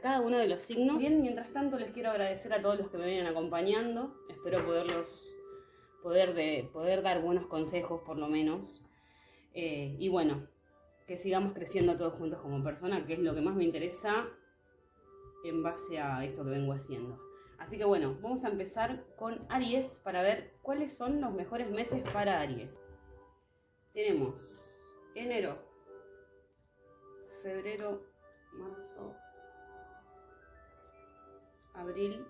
cada uno de los signos. Bien, mientras tanto les quiero agradecer a todos los que me vienen acompañando. Espero poderlos, poder, de, poder dar buenos consejos por lo menos. Eh, y bueno, que sigamos creciendo todos juntos como persona, que es lo que más me interesa en base a esto que vengo haciendo. Así que bueno, vamos a empezar con Aries para ver cuáles son los mejores meses para Aries. Tenemos enero, febrero, marzo, abril,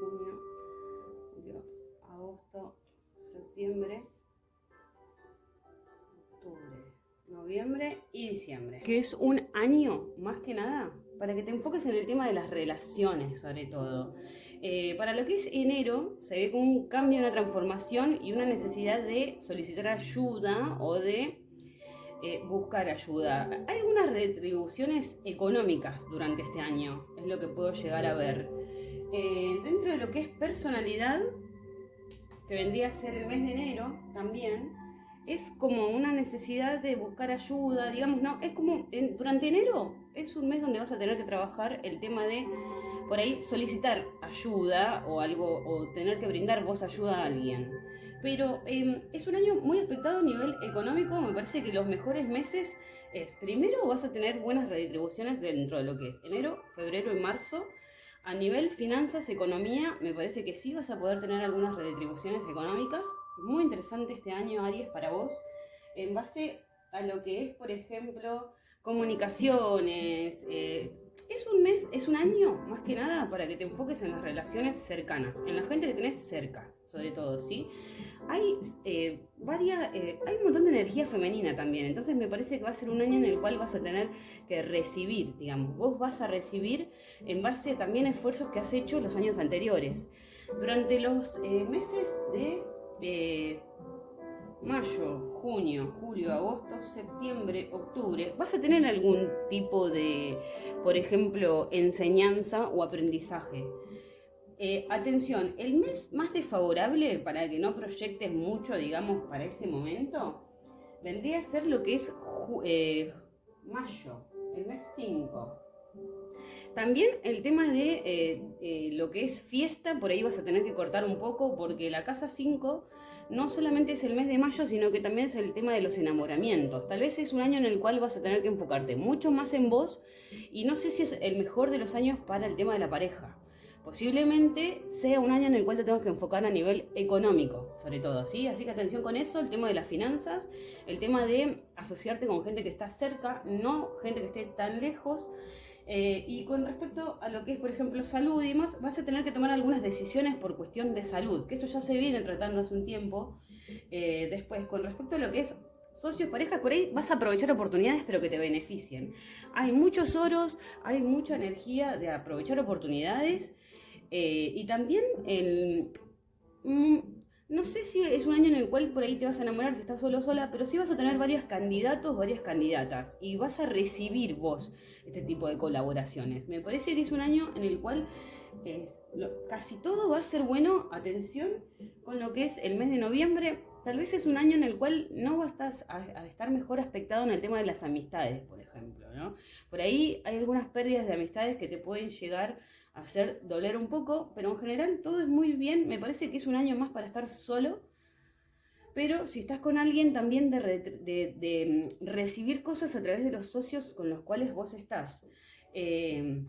junio, julio, agosto, septiembre, octubre, noviembre y diciembre. Que es un año, más que nada, para que te enfoques en el tema de las relaciones, sobre todo. Eh, para lo que es enero, se ve como un cambio, una transformación y una necesidad de solicitar ayuda o de eh, buscar ayuda. Hay algunas retribuciones económicas durante este año, es lo que puedo llegar a ver. Eh, dentro de lo que es personalidad, que vendría a ser el mes de enero también, es como una necesidad de buscar ayuda, digamos, no, es como durante enero es un mes donde vas a tener que trabajar el tema de por ahí solicitar ayuda o algo, o tener que brindar vos ayuda a alguien. Pero em, es un año muy expectado a nivel económico, me parece que los mejores meses es, primero vas a tener buenas redistribuciones dentro de lo que es enero, febrero y marzo. A nivel finanzas, economía, me parece que sí vas a poder tener algunas redistribuciones económicas. Muy interesante este año, Aries, para vos, en base a lo que es, por ejemplo, comunicaciones, eh, es un mes, es un año más que nada para que te enfoques en las relaciones cercanas, en la gente que tenés cerca, sobre todo, ¿sí? Hay eh, varias, eh, hay un montón de energía femenina también, entonces me parece que va a ser un año en el cual vas a tener que recibir, digamos, vos vas a recibir en base también a esfuerzos que has hecho los años anteriores. Durante los eh, meses de mayo, junio, julio, agosto, septiembre, octubre, vas a tener algún tipo de, por ejemplo, enseñanza o aprendizaje. Eh, atención, el mes más desfavorable para que no proyectes mucho, digamos, para ese momento, vendría a ser lo que es eh, mayo, el mes 5. También el tema de eh, lo que es fiesta, por ahí vas a tener que cortar un poco porque la casa 5 no solamente es el mes de mayo, sino que también es el tema de los enamoramientos. Tal vez es un año en el cual vas a tener que enfocarte mucho más en vos y no sé si es el mejor de los años para el tema de la pareja. Posiblemente sea un año en el cual te tengas que enfocar a nivel económico, sobre todo, ¿sí? Así que atención con eso, el tema de las finanzas, el tema de asociarte con gente que está cerca, no gente que esté tan lejos, eh, y con respecto a lo que es, por ejemplo, salud y demás, vas a tener que tomar algunas decisiones por cuestión de salud, que esto ya se viene tratando hace un tiempo. Eh, después, con respecto a lo que es socios, parejas, por ahí vas a aprovechar oportunidades, pero que te beneficien. Hay muchos oros, hay mucha energía de aprovechar oportunidades eh, y también el... Mm, no sé si es un año en el cual por ahí te vas a enamorar si estás solo o sola, pero sí vas a tener varios candidatos, varias candidatas y vas a recibir vos este tipo de colaboraciones. Me parece que es un año en el cual casi todo va a ser bueno, atención, con lo que es el mes de noviembre. Tal vez es un año en el cual no vas a, a estar mejor aspectado en el tema de las amistades, por ejemplo. ¿no? Por ahí hay algunas pérdidas de amistades que te pueden llegar hacer doler un poco, pero en general todo es muy bien. Me parece que es un año más para estar solo. Pero si estás con alguien, también de, mm, recibir cosas a través de los socios con los cuales vos estás. Eh,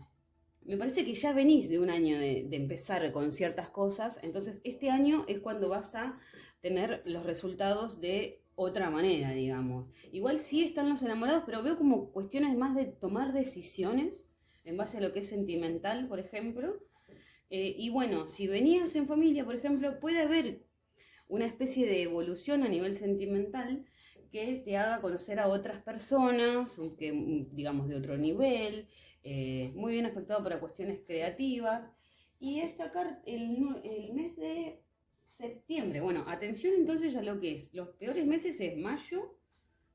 me parece que ya venís de un año de, empezar con ciertas cosas, entonces este año es cuando vas a tener los resultados de otra manera, digamos. Igual sí están los enamorados, pero veo como cuestiones más de tomar decisiones en base a lo que es sentimental, por ejemplo. Eh, y bueno, si venías en familia, por ejemplo, puede haber una especie de evolución a nivel sentimental que te haga conocer a otras personas, digamos de otro nivel, eh, muy bien afectado para cuestiones creativas. Y destacar el, el mes de septiembre. Bueno, atención entonces a lo que es. Los peores meses es mayo,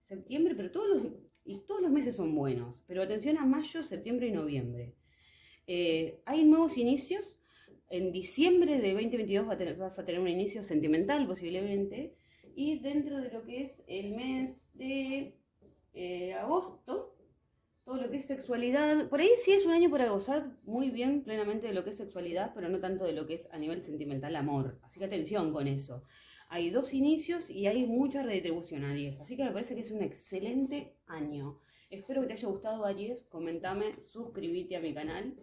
septiembre, pero todos los, y todos los meses son buenos, pero atención a mayo, septiembre y noviembre. Eh, hay nuevos inicios. En diciembre de 2022 vas a, tener, un inicio sentimental posiblemente. Y dentro de lo que es el mes de eh, agosto, todo lo que es sexualidad, por ahí sí es un año para gozar muy bien plenamente de lo que es sexualidad, pero no tanto de lo que es a nivel sentimental amor. Así que atención con eso. Hay dos inicios y hay mucha redistribución, Aries. Así que me parece que es un excelente año. Espero que te haya gustado, Aries. Comentame, suscríbete a mi canal.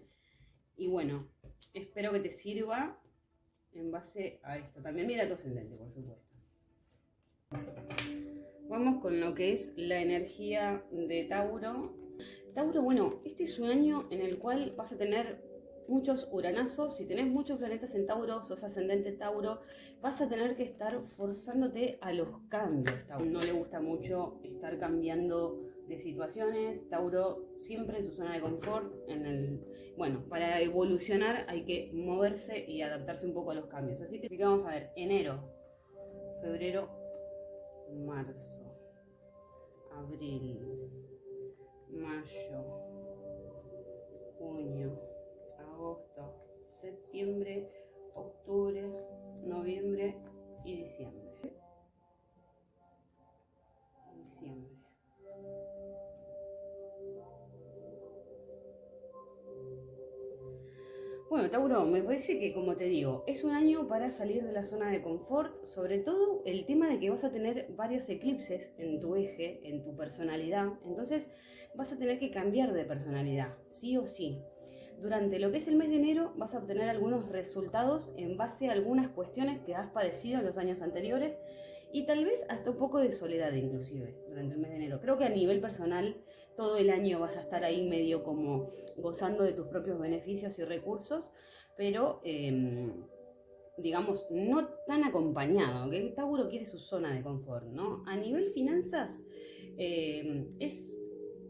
Y bueno, espero que te sirva en base a esto. También mira tu ascendente, por supuesto. Vamos con lo que es la energía de Tauro. Tauro, bueno, este es un año en el cual vas a tener muchos uranazos, si tenés muchos planetas en Tauro, sos ascendente Tauro, vas a tener que estar forzándote a los cambios. Tauro no le gusta mucho estar cambiando de situaciones. Tauro siempre en su zona de confort. Bueno, para evolucionar hay que moverse y adaptarse un poco a los cambios. Así que, así que vamos a ver, enero, febrero, marzo, abril, mayo, junio, agosto, septiembre, octubre, noviembre y diciembre. Diciembre. Bueno, Tauro, me parece que, como te digo, es un año para salir de la zona de confort, sobre todo el tema de que vas a tener varios eclipses en tu eje, en tu personalidad, entonces vas a tener que cambiar de personalidad, sí o sí. Durante lo que es el mes de enero vas a obtener algunos resultados en base a algunas cuestiones que has padecido en los años anteriores y tal vez hasta un poco de soledad inclusive durante el mes de enero. Creo que a nivel personal todo el año vas a estar ahí medio como gozando de tus propios beneficios y recursos, pero em, digamos no tan acompañado, que Tauro quiere su zona de confort, ¿no? A nivel finanzas em, es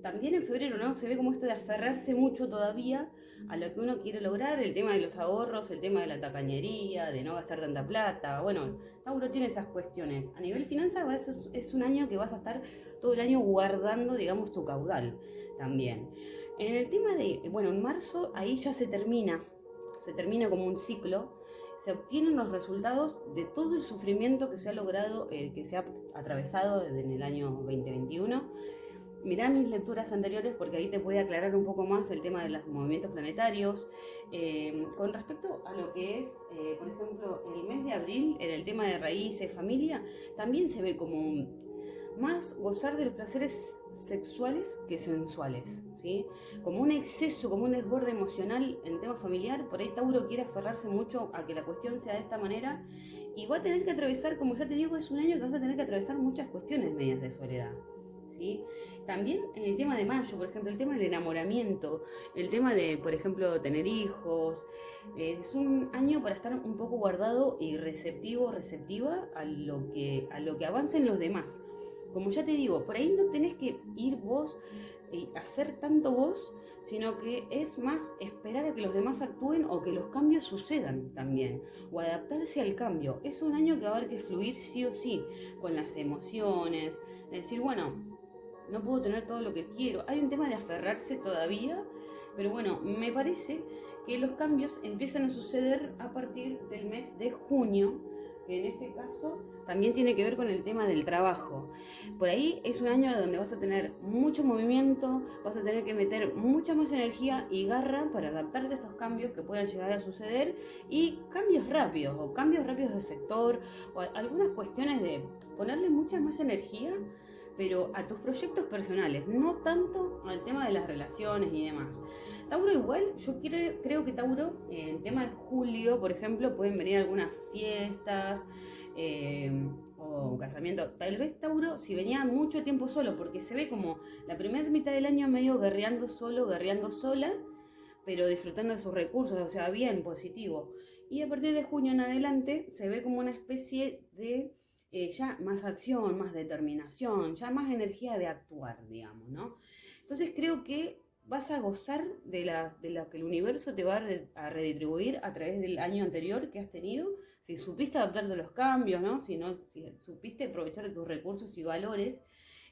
también en febrero, ¿no? Se ve como esto de aferrarse mucho todavía a lo que uno quiere lograr, el tema de los ahorros, el tema de la tacañería, de no gastar tanta plata. Bueno, Tauro tiene esas cuestiones. A nivel finanzas es un año que vas a estar todo el año guardando, digamos, tu caudal también. En el tema de, bueno, en marzo ahí ya se termina, se termina como un ciclo, se obtienen los resultados de todo el sufrimiento que se ha logrado, eh, que se ha atravesado en el año 2021 mirá mis lecturas anteriores porque ahí te puede aclarar un poco más el tema de los movimientos planetarios. Eh, con respecto a lo que es, eh, por ejemplo, el mes de abril, en el tema de raíces, familia, también se ve como más gozar de los placeres sexuales que sensuales, ¿sí? Como un exceso, como un desborde emocional en tema familiar, por ahí Tauro quiere aferrarse mucho a que la cuestión sea de esta manera y va a tener que atravesar, como ya te digo, es un año que vas a tener que atravesar muchas cuestiones medias de soledad. También en el tema de mayo, por ejemplo, el tema del enamoramiento, el tema de, por ejemplo, tener hijos. Eh, es un año para estar un poco guardado y receptivo, receptiva a lo que, a lo que avancen los demás. Como ya te digo, por ahí no tenés que ir vos y hacer tanto vos, sino que es más esperar a que los demás actúen o que los cambios sucedan también, o adaptarse al cambio. Es un año que va a haber que fluir sí o sí, con las emociones, decir, bueno, no puedo tener todo lo que quiero. Hay un tema de aferrarse todavía, pero bueno, me parece que los cambios empiezan a suceder a partir del mes de junio, que en este caso también tiene que ver con el tema del trabajo. Por ahí es un año donde vas a tener mucho movimiento, vas a tener que meter mucha más energía y garra para adaptarte a estos cambios que puedan llegar a suceder y cambios rápidos o cambios rápidos de sector o algunas cuestiones de ponerle mucha más energía pero a tus proyectos personales, no tanto al tema de las relaciones y demás. Tauro igual, yo creo, que Tauro, en el tema de julio, por ejemplo, pueden venir algunas fiestas eh, o un casamiento. Tal vez Tauro, si venía mucho tiempo solo, porque se ve como la primera mitad del año medio guerreando solo, guerreando sola, pero disfrutando de sus recursos, o sea, bien, positivo. Y a partir de junio en adelante se ve como una especie de eh, ya más acción, más determinación, ya más energía de actuar, digamos, ¿no? Entonces creo que vas a gozar de, la, de lo que el universo te va a, redistribuir a través del año anterior que has tenido, si supiste adaptarte a los cambios, ¿no? Si, no, si supiste aprovechar tus recursos y valores,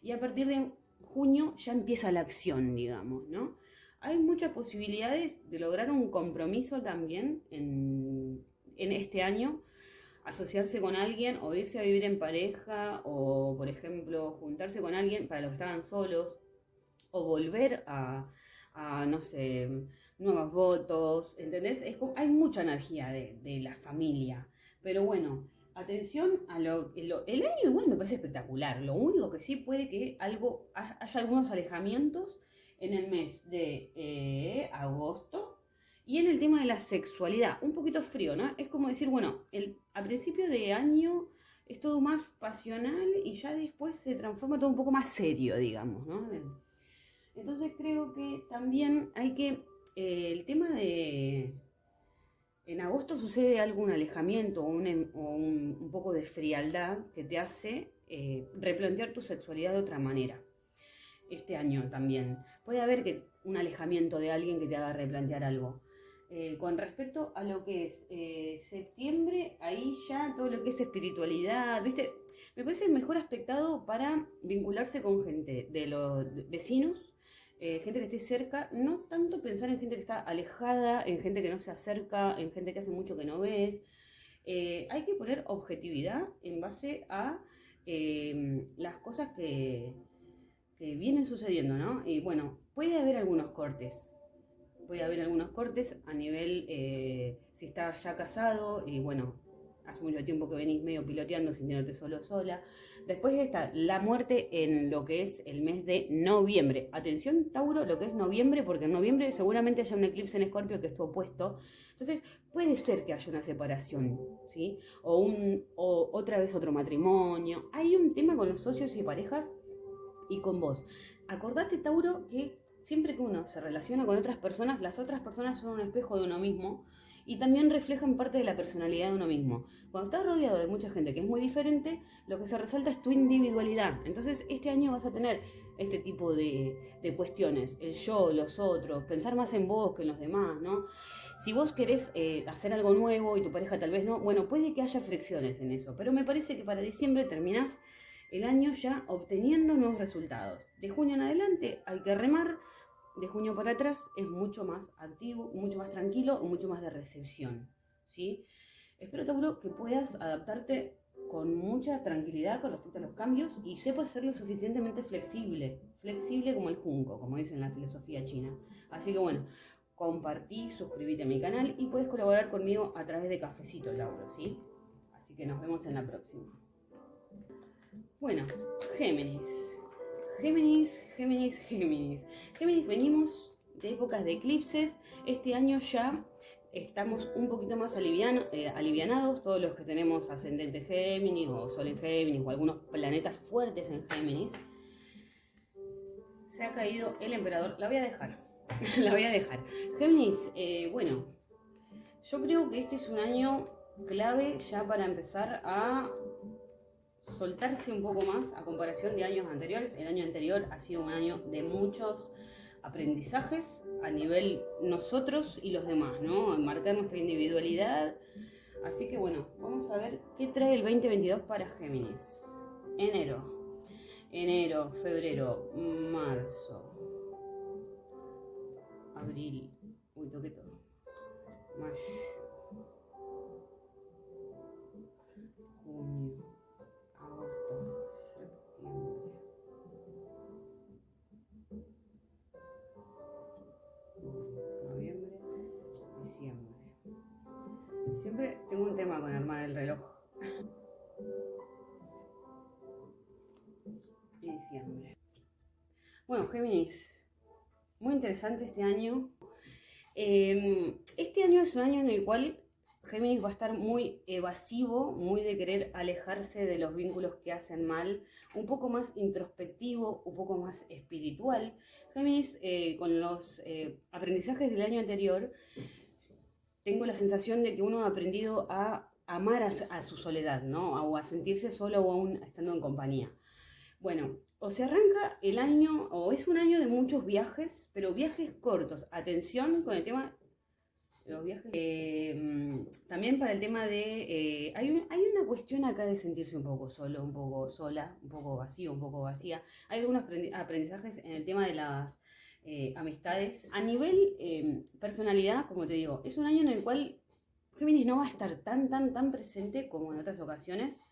y a partir de junio ya empieza la acción, digamos, ¿no? Hay muchas posibilidades de lograr un compromiso también en, en este año, asociarse con alguien o irse a vivir en pareja o, por ejemplo, juntarse con alguien para los que estaban solos o volver a, no sé, nuevos votos, ¿entendés? Es hay mucha energía de, la familia, pero bueno, atención a lo, El año igual me parece espectacular, lo único que sí puede que algo, haya algunos alejamientos en el mes de eh, agosto, y en el tema de la sexualidad, un poquito frío, ¿no? Es como decir, bueno, a principio de año es todo más pasional y ya después se transforma todo un poco más serio, digamos, ¿no? Entonces creo que también hay que, eh, el tema de, en agosto sucede algún alejamiento o un, em, un, poco de frialdad que te hace eh, replantear tu sexualidad de otra manera. Este año también. Puede haber que, un alejamiento de alguien que te haga replantear algo. Eh, con respecto a lo que es eh, septiembre, ahí ya todo lo que es espiritualidad, ¿viste? Me parece mejor aspectado para vincularse con gente de los vecinos, eh, gente que esté cerca, no tanto pensar en gente que está alejada, en gente que no se acerca, en gente que hace mucho que no ves. hay que poner objetividad en base a em, las cosas que, que vienen sucediendo, ¿no? Y bueno, puede haber algunos cortes, puede haber algunos cortes a nivel, eh, si estás ya casado y bueno, hace mucho tiempo que venís medio piloteando sin tenerte solo sola. Después está la muerte en lo que es el mes de noviembre. Atención, Tauro, lo que es noviembre, porque en noviembre seguramente haya un eclipse en Escorpio que es tu opuesto. Entonces, puede ser que haya una separación, ¿sí? O, un, o otra vez otro matrimonio. Hay un tema con los socios y parejas y con vos. Acordate, Tauro, que siempre que uno se relaciona con otras personas, las otras personas son un espejo de uno mismo y también reflejan parte de la personalidad de uno mismo. Cuando estás rodeado de mucha gente que es muy diferente, lo que se resalta es tu individualidad. Entonces este año vas a tener este tipo de, cuestiones, el yo, los otros, pensar más en vos que en los demás, ¿no? Si vos querés eh, hacer algo nuevo y tu pareja tal vez no, bueno, puede que haya fricciones en eso, pero me parece que para diciembre terminás el año ya obteniendo nuevos resultados. De junio en adelante hay que remar, de junio para atrás es mucho más activo, mucho más tranquilo, mucho más de recepción. ¿sí? Espero, Tauro, que puedas adaptarte con mucha tranquilidad con respecto a los cambios y sepas ser lo suficientemente flexible, flexible como el junco, como dicen en la filosofía china. Así que bueno, compartí, suscríbete a mi canal y puedes colaborar conmigo a través de Cafecito Tauro, ¿sí? Así que nos vemos en la próxima. Bueno, Géminis. Géminis, Géminis, Géminis. Géminis, venimos de épocas de eclipses. Este año ya estamos un poquito más eh, alivianados, todos los que tenemos ascendente Géminis o Sol en Géminis o algunos planetas fuertes en Géminis. Se ha caído el emperador. La voy a dejar. La voy a dejar. Géminis, eh, bueno, yo creo que este es un año clave ya para empezar a soltarse un poco más a comparación de años anteriores. El año anterior ha sido un año de muchos aprendizajes a nivel nosotros y los demás, ¿no? Marcar nuestra individualidad. Así que bueno, vamos a ver qué trae el 2022 para Géminis. Enero. Enero, febrero, marzo, abril. Uy, toqué todo. Mayo. Tengo un tema con armar el reloj. Y diciembre. Bueno, Géminis, muy interesante este año. Em, este año es un año en el cual Géminis va a estar muy evasivo, muy de querer alejarse de los vínculos que hacen mal, un poco más introspectivo, un poco más espiritual. Géminis, eh, con los eh, aprendizajes del año anterior, tengo la sensación de que uno ha aprendido a amar a, su soledad, ¿no? O a sentirse solo o aún estando en compañía. Bueno, o se arranca el año, o es un año de muchos viajes, pero viajes cortos. Atención con el tema los viajes. Eh, también para el tema de... Eh, hay, hay, una cuestión acá de sentirse un poco solo, un poco sola, un poco vacío, un poco vacía. Hay algunos aprendizajes en el tema de las eh, amistades. A nivel em, personalidad, como te digo, es un año en el cual Géminis no va a estar tan, tan, tan presente como en otras ocasiones,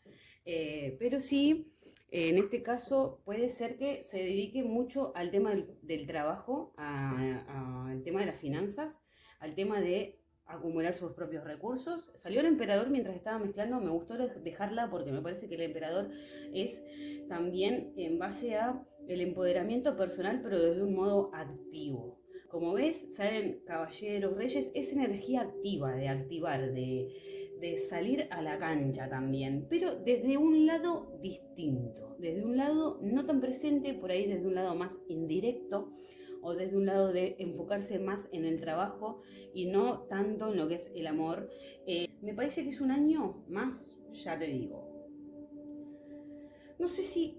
eh, pero sí, en este caso puede ser que se dedique mucho al tema del, trabajo, al tema de las finanzas, al tema de acumular sus propios recursos. Salió el emperador mientras estaba mezclando, me gustó dejarla porque me parece que el emperador es también en base a el empoderamiento personal, pero desde un modo activo. Como ves, salen caballeros, reyes, es energía activa, de activar, de, salir a la cancha también, pero desde un lado distinto, desde un lado no tan presente, por ahí desde un lado más indirecto, o desde un lado de enfocarse más en el trabajo y no tanto en lo que es el amor. Eh, me parece que es un año más, ya te digo. No sé si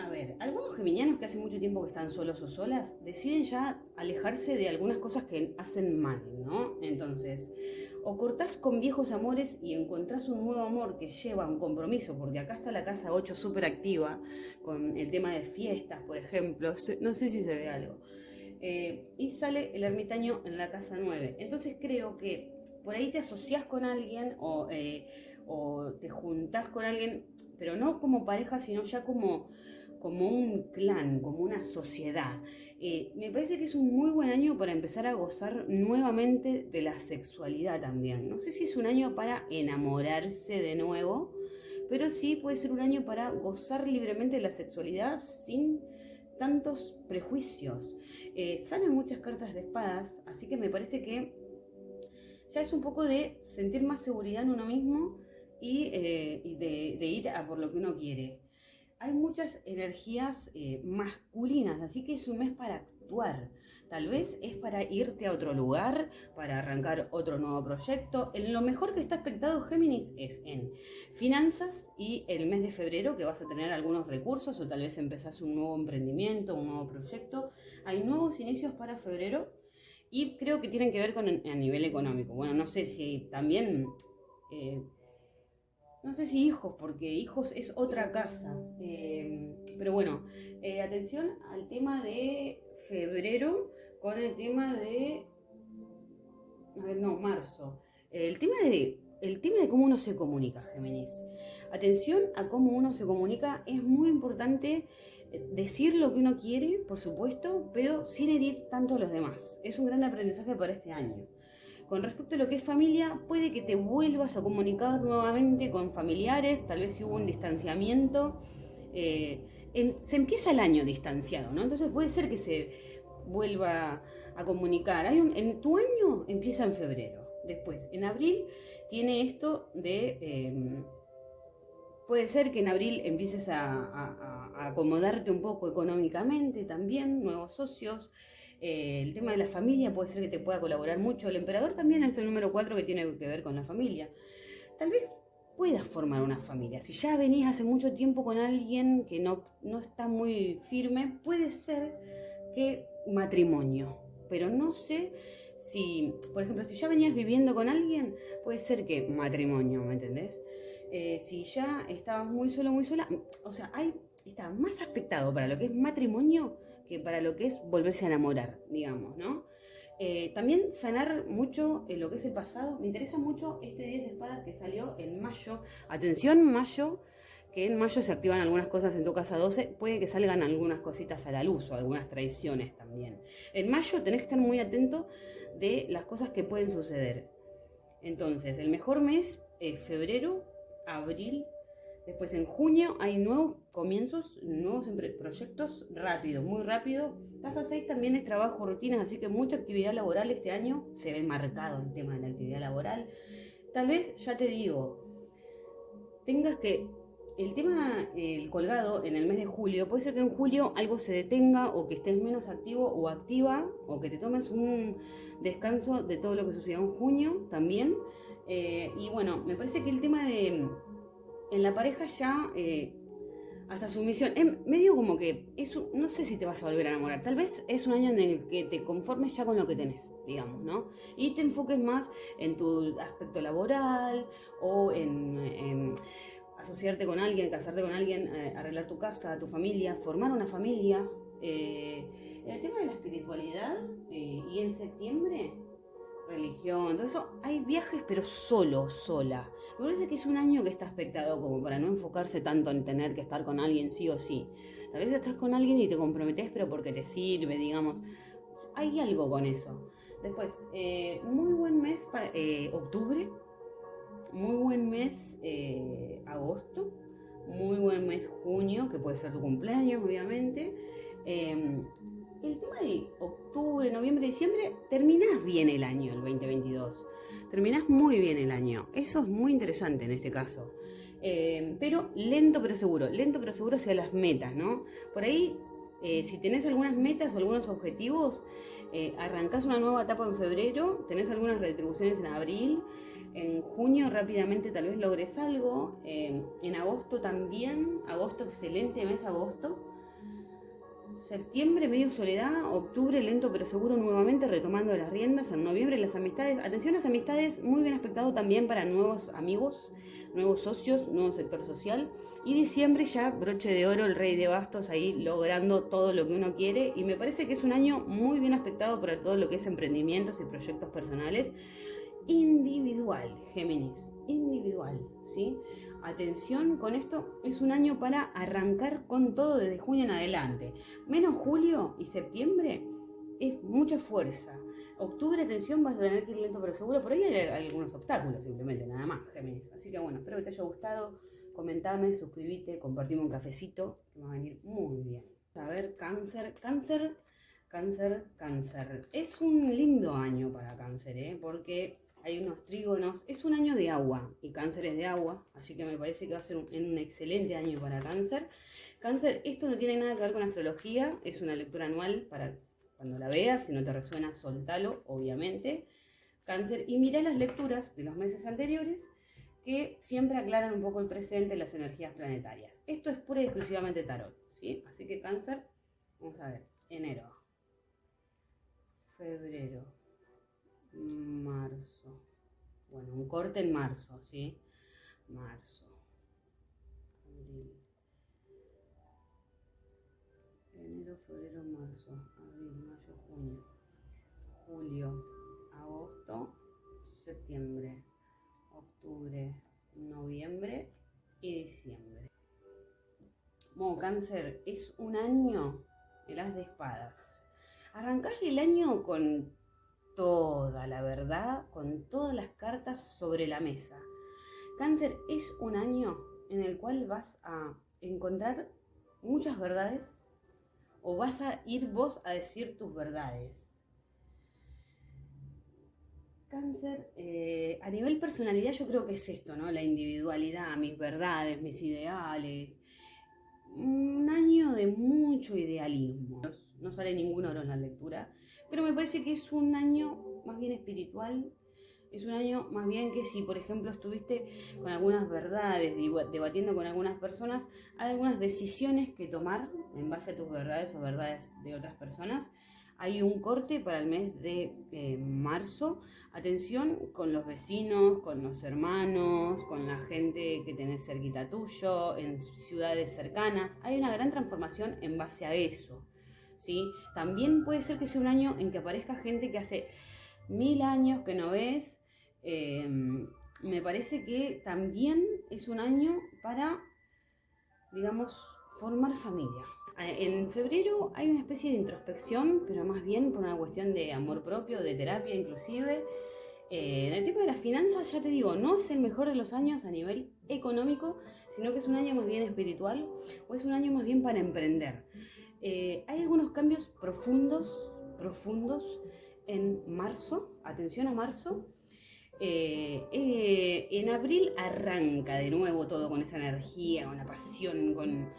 a ver, algunos geminianos que hace mucho tiempo que están solos o solas deciden ya alejarse de algunas cosas que hacen mal, ¿no? Entonces, o cortás con viejos amores y encontrás un nuevo amor que lleva un compromiso, porque acá está la casa 8 súper activa con el tema de fiestas, por ejemplo, no sé si se ve algo. Eh, y sale el ermitaño en la casa 9. Entonces creo que por ahí te asociás con alguien o, eh, o te juntás con alguien, pero no como pareja, sino ya como como un clan, como una sociedad. Eh, me parece que es un muy buen año para empezar a gozar nuevamente de la sexualidad también. No sé si es un año para enamorarse de nuevo, pero sí puede ser un año para gozar libremente de la sexualidad sin tantos prejuicios. Eh, salen muchas cartas de espadas, así que me parece que ya es un poco de sentir más seguridad en uno mismo y, eh, de, de ir a por lo que uno quiere hay muchas energías eh, masculinas, así que es un mes para actuar. Tal vez es para irte a otro lugar, para arrancar otro nuevo proyecto. En lo mejor que está expectado Géminis es en finanzas y el mes de febrero que vas a tener algunos recursos o tal vez empezás un nuevo emprendimiento, un nuevo proyecto. Hay nuevos inicios para febrero y creo que tienen que ver con a nivel económico. Bueno, no sé si también... Eh, no sé si hijos, porque hijos es otra casa. Eh, pero bueno, eh, atención al tema de febrero con el tema de... A ver, no, marzo. El tema de, el tema de cómo uno se comunica, Géminis. Atención a cómo uno se comunica. Es muy importante eh, decir lo que uno quiere, por supuesto, pero sin herir tanto a los demás. Es un gran aprendizaje para este año. Con respecto a lo que es familia, puede que te vuelvas a comunicar nuevamente con familiares, tal vez si hubo un distanciamiento. Eh, se empieza el año distanciado, ¿no? Entonces puede ser que se vuelva a comunicar. En tu año empieza en febrero. Después, en abril, tiene esto de... Em, puede ser que en abril empieces a acomodarte un poco económicamente también, nuevos socios. Eh, el tema de la familia puede ser que te pueda colaborar mucho. El emperador también es el número 4 que tiene que ver con la familia. Tal vez puedas formar una familia. Si ya venís hace mucho tiempo con alguien que no, no está muy firme, puede ser que matrimonio. Pero no sé si, por ejemplo, si ya venías viviendo con alguien, puede ser que matrimonio, ¿me entendés? Eh, si ya estabas muy solo, muy sola, o sea, hay, está más aspectado para lo que es matrimonio que para lo que es volverse a enamorar, digamos, ¿no? Eh, también sanar mucho en lo que es el pasado. Me interesa mucho este 10 de espadas que salió en mayo. Atención, mayo, que en mayo se activan algunas cosas en tu casa 12. Puede que salgan algunas cositas a la luz o algunas traiciones también. En mayo tenés que estar muy atento de las cosas que pueden suceder. Entonces, el mejor mes es febrero, abril, Después en junio hay nuevos comienzos, nuevos proyectos rápido, muy rápido. Casa 6 también es trabajo, rutinas, así que mucha actividad laboral este año. Se ve marcado el tema de la actividad laboral. Tal vez, ya te digo, tengas que... El tema, el colgado en el mes de julio, puede ser que en julio algo se detenga o que estés menos activo o activa o que te tomes un descanso de todo lo que sucedió en junio también. Eh, y bueno, me parece que el tema de en la pareja ya eh, hasta su misión. Es medio como que es no sé si te vas a volver a enamorar. Tal vez es un año en el que te conformes ya con lo que tenés, digamos, ¿no? Y te enfoques más en tu aspecto laboral o en, asociarte con alguien, casarte con alguien, eh, arreglar tu casa, tu familia, formar una familia. Eh, el tema de la espiritualidad y en septiembre religión, todo eso. Hay viajes, pero solo, sola. Me parece que es un año que está aspectado como para no enfocarse tanto en tener que estar con alguien sí o sí. Tal vez estás con alguien y te comprometes, pero porque te sirve, digamos. Hay algo con eso. Después, eh, muy buen mes eh, octubre, muy buen mes eh, agosto, muy buen mes junio, que puede ser tu cumpleaños, obviamente. Em, el tema de octubre, noviembre, diciembre, terminás bien el año, el 2022. Terminás muy bien el año. Eso es muy interesante en este caso. Em, pero lento pero seguro, lento pero seguro hacia las metas, ¿no? Por ahí, eh, si tenés algunas metas o algunos objetivos, eh, arrancás una nueva etapa en febrero, tenés algunas retribuciones en abril, en junio rápidamente tal vez logres algo. en agosto también. Agosto, excelente mes agosto. Septiembre, medio soledad. Octubre, lento pero seguro nuevamente retomando las riendas. En noviembre, las amistades. Atención, las amistades, muy bien aspectado también para nuevos amigos, nuevos socios, nuevo sector social. Y diciembre ya, broche de oro, el rey de bastos ahí logrando todo lo que uno quiere. Y me parece que es un año muy bien aspectado para todo lo que es emprendimientos y proyectos personales individual, Géminis, individual, ¿sí? Atención con esto, es un año para arrancar con todo desde junio en adelante. Menos julio y septiembre es mucha fuerza. Octubre, atención, vas a tener que ir lento pero seguro. Por ahí hay, algunos obstáculos simplemente, nada más, Géminis. Así que bueno, espero que te haya gustado. Comentame, suscríbete, compartime un cafecito, que va a venir muy bien. A ver, cáncer, cáncer, cáncer, cáncer. Es un lindo año para cáncer, ¿eh? Porque hay unos trígonos. Es un año de agua y cáncer es de agua, así que me parece que va a ser un, excelente año para cáncer. Cáncer, esto no tiene nada que ver con astrología, es una lectura anual para cuando la veas, si no te resuena, soltalo, obviamente. Cáncer, y mira las lecturas de los meses anteriores que siempre aclaran un poco el presente, las energías planetarias. Esto es pura y exclusivamente tarot, ¿sí? Así que cáncer, vamos a ver, enero, febrero, marzo. Bueno, un corte en marzo, ¿sí? Marzo, abril, enero, febrero, marzo, abril, mayo, junio, julio, agosto, septiembre, octubre, noviembre. Y diciembre. Bueno, cáncer, es un año de las de espadas. Arrancás el año con toda la verdad, con todas las cartas sobre la mesa. Cáncer es un año en el cual vas a encontrar muchas verdades o vas a ir vos a decir tus verdades. Cáncer, eh, a nivel personalidad yo creo que es esto, ¿no? La individualidad, mis verdades, mis ideales. Un año de mucho idealismo. No sale ningún oro en la lectura pero me parece que es un año más bien espiritual, es un año más bien que si, por ejemplo, estuviste con algunas verdades, debatiendo con algunas personas, hay algunas decisiones que tomar en base a tus verdades o verdades de otras personas. Hay un corte para el mes de eh, marzo. Atención con los vecinos, con los hermanos, con la gente que tenés cerquita tuyo, en ciudades cercanas. Hay una gran transformación en base a eso. ¿Sí? También puede ser que sea un año en que aparezca gente que hace mil años que no ves. Em, me parece que también es un año para, digamos, formar familia. En febrero hay una especie de introspección, pero más bien por una cuestión de amor propio, de terapia inclusive. Eh, en el tema de las finanzas, ya te digo, no es el mejor de los años a nivel económico, sino que es un año más bien espiritual o es un año más bien para emprender. Eh, hay algunos cambios profundos, profundos en marzo, atención a marzo. Eh, eh, en abril arranca de nuevo todo con esa energía, con la pasión, con...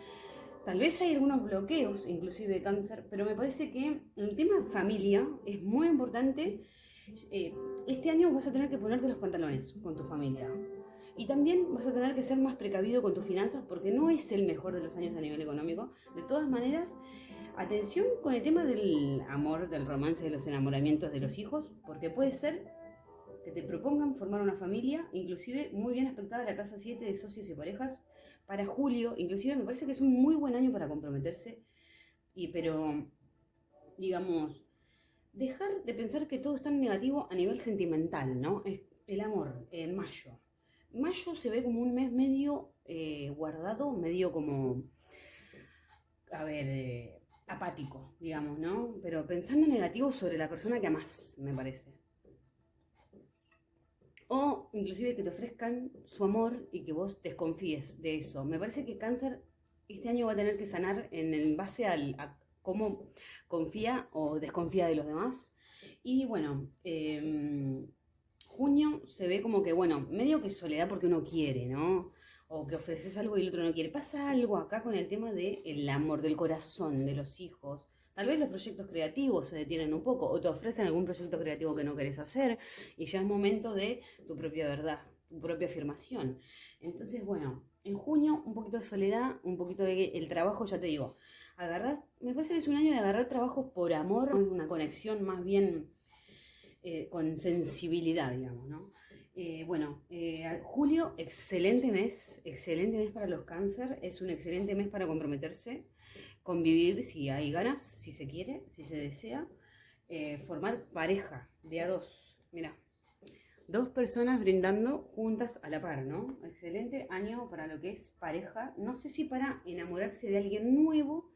Tal vez hay algunos bloqueos, inclusive de cáncer, pero me parece que el tema familia es muy importante. este año vas a tener que ponerte los pantalones con tu familia. Y también vas a tener que ser más precavido con tus finanzas porque no es el mejor de los años a nivel económico. De todas maneras, atención con el tema del amor, del romance, de los enamoramientos de los hijos, porque puede ser que te propongan formar una familia, inclusive muy bien aspectada la casa 7 de socios y parejas para julio, inclusive me parece que es un muy buen año para comprometerse, y pero digamos, dejar de pensar que todo es tan negativo a nivel sentimental, ¿no? Es el amor, en mayo. Mayo se ve como un mes medio eh, guardado, medio como, a ver, eh, apático, digamos, ¿no? Pero pensando negativo sobre la persona que amas, me parece. O inclusive que te ofrezcan su amor y que vos desconfíes de eso. Me parece que cáncer este año va a tener que sanar en, base al, a cómo confía o desconfía de los demás. Y bueno, em, junio se ve como que, bueno, medio que soledad porque uno quiere, ¿no? O que ofreces algo y el otro no quiere. Pasa algo acá con el tema del amor, del corazón, de los hijos. Tal vez los proyectos creativos se detienen un poco o te ofrecen algún proyecto creativo que no querés hacer y ya es momento de tu propia verdad, tu propia afirmación. Entonces, bueno, en junio un poquito de soledad, un poquito de el trabajo, ya te digo, agarrar, me parece que es un año de agarrar trabajos por amor, una conexión más bien eh, con sensibilidad, digamos, ¿no? Eh, bueno, eh, julio, excelente mes, excelente mes para los cáncer, es un excelente mes para comprometerse, convivir si hay ganas, si se quiere, si se desea, formar pareja de a dos, mira, dos personas brindando juntas a la par, ¿no? Excelente año para lo que es pareja, no sé si para enamorarse de alguien nuevo,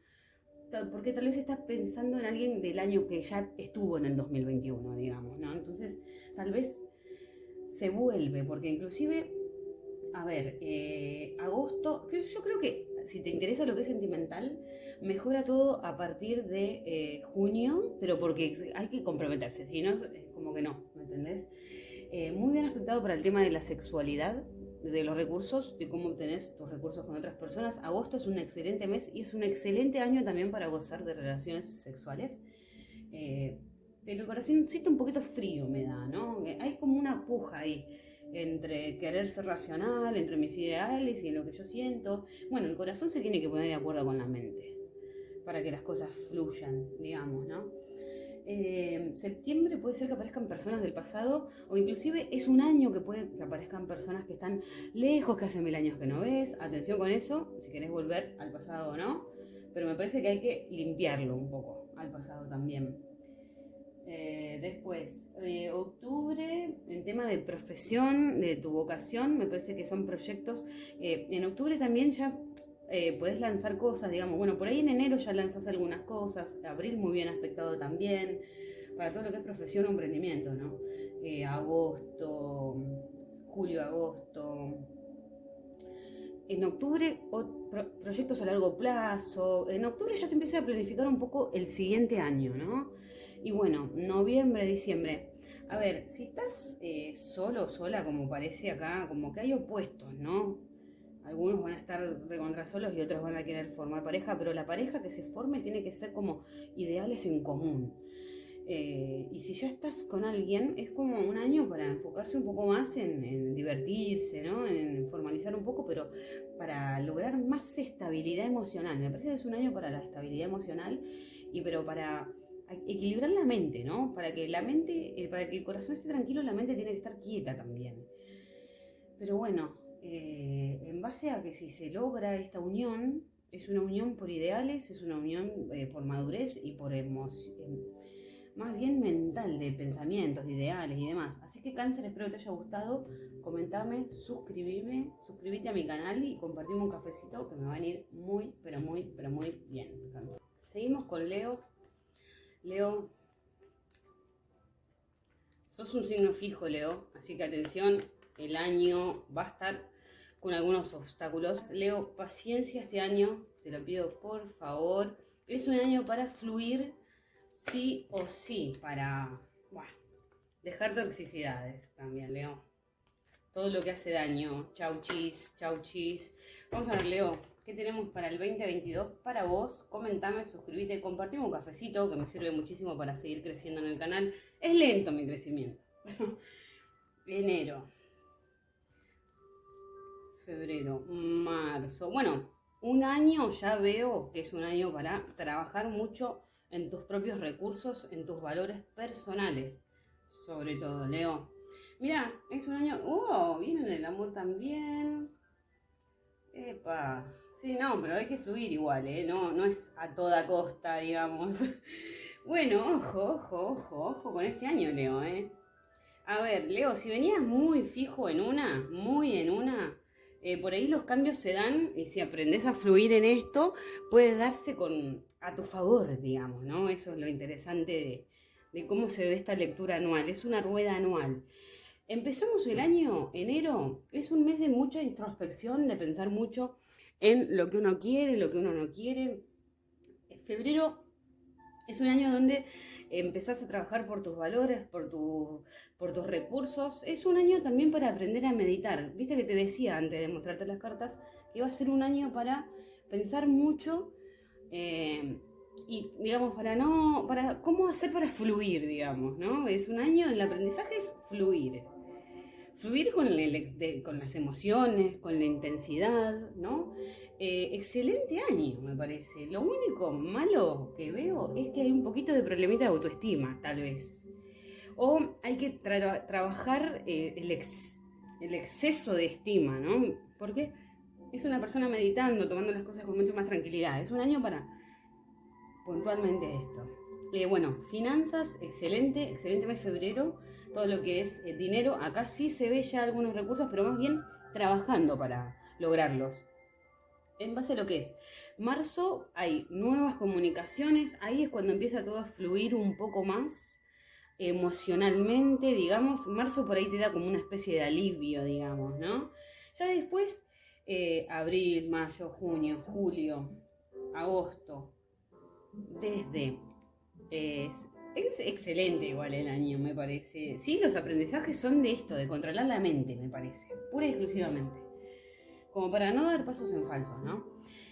porque tal vez estás pensando en alguien del año que ya estuvo en el 2021, digamos, ¿no? Entonces, tal vez se vuelve, porque inclusive, a ver, eh, agosto, yo creo que si te interesa lo que es sentimental, mejora todo a partir de eh, junio, pero porque hay que comprometerse, si no, como que no, ¿me entendés? Eh, muy bien aspectado para el tema de la sexualidad, de los recursos, de cómo obtenés tus recursos con otras personas. Agosto es un excelente mes y es un excelente año también para gozar de relaciones sexuales. Eh, pero el corazoncito un poquito frío me da, ¿no? Hay como una puja ahí entre querer ser racional, entre mis ideales y lo que yo siento. Bueno, el corazón se tiene que poner de acuerdo con la mente para que las cosas fluyan, digamos, ¿no? Eh, septiembre puede ser que aparezcan personas del pasado o inclusive es un año que puede que aparezcan personas que están lejos, que hace mil años que no ves. Atención con eso, si querés volver al pasado o no. Pero me parece que hay que limpiarlo un poco al pasado también. Eh, después, eh, octubre, en tema de profesión, de tu vocación, me parece que son proyectos. en octubre también ya eh, puedes lanzar cosas, digamos, bueno, por ahí en enero ya lanzas algunas cosas, abril muy bien aspectado también, para todo lo que es profesión o emprendimiento, ¿no? Eh, agosto, julio, agosto. En octubre, proyectos a largo plazo. En octubre ya se empieza a planificar un poco el siguiente año, ¿no? Y bueno, noviembre, diciembre. A ver, si estás eh, solo o sola, como parece acá, como que hay opuestos, ¿no? Algunos van a estar recontra solos y otros van a querer formar pareja, pero la pareja que se forme tiene que ser como ideales en común. Eh, y si ya estás con alguien, es como un año para enfocarse un poco más en, divertirse, ¿no? en formalizar un poco, pero para lograr más estabilidad emocional. Me parece que es un año para la estabilidad emocional y pero para equilibrar la mente, ¿no? Para que la mente, eh, para que el corazón esté tranquilo, la mente tiene que estar quieta también. Pero bueno, eh, en base a que si se logra esta unión, es una unión por ideales, es una unión eh, por madurez y por emoción, em, más bien mental, de pensamientos, de ideales y demás. Así que cáncer, espero que te haya gustado, comentame, suscribime, suscríbete a mi canal y compartimos un cafecito que me va a ir muy, pero muy, pero muy bien. Seguimos con Leo. Leo, sos un signo fijo, Leo, así que atención, el año va a estar con algunos obstáculos. Leo, paciencia este año, te lo pido por favor. Es un año para fluir sí o sí, para dejar toxicidades también, Leo. Todo lo que hace daño. Chau chis, chau chis. Vamos a ver, Leo, ¿qué tenemos para el 2022 para vos? Comentame, suscríbete, compartimos un cafecito que me sirve muchísimo para seguir creciendo en el canal. Es lento mi crecimiento. Enero febrero, marzo. Bueno, un año ya veo que es un año para trabajar mucho en tus propios recursos, en tus valores personales, sobre todo, Leo. Mira, es un año... ¡Oh! Viene el amor también. Epa. Sí, no, pero hay que fluir igual, ¿eh? No, no es a toda costa, digamos. Bueno, ojo, ojo, ojo, ojo con este año, Leo, ¿eh? A ver, Leo, si venías muy fijo en una, muy en una, eh, por ahí los cambios se dan y si aprendes a fluir en esto, puede darse con, a tu favor, digamos, ¿no? Eso es lo interesante de, de cómo se ve esta lectura anual. Es una rueda anual. Empezamos el año, enero, es un mes de mucha introspección, de pensar mucho en lo que uno quiere, lo que uno no quiere. Febrero es un año donde empezás a trabajar por tus valores, por, por tus recursos. Es un año también para aprender a meditar. Viste que te decía antes de mostrarte las cartas que iba a ser un año para pensar mucho eh, y, digamos, para no, para cómo hacer para fluir, digamos, ¿no? Es un año, el aprendizaje es fluir. Fluir con, el, con las emociones, con la intensidad, ¿no? Eh, excelente año, me parece. Lo único malo que veo es que hay un poquito de problemita de autoestima, tal vez. O hay que trabajar eh, el, el, exceso de estima, ¿no? Porque es una persona meditando, tomando las cosas con mucho más tranquilidad. Es un año para puntualmente esto. Eh, bueno, finanzas, excelente, excelente mes febrero. Todo lo que es dinero, acá sí se ve ya algunos recursos, pero más bien trabajando para lograrlos en base a lo que es marzo, hay nuevas comunicaciones, ahí es cuando empieza todo a fluir un poco más emocionalmente, digamos, marzo por ahí te da como una especie de alivio, digamos, ¿no? Ya después, eh, abril, mayo, junio, julio, agosto, desde... es excelente igual el año, me parece. Sí, los aprendizajes son de esto, de controlar la mente, me parece, pura y exclusivamente como para no dar pasos en falso, ¿no?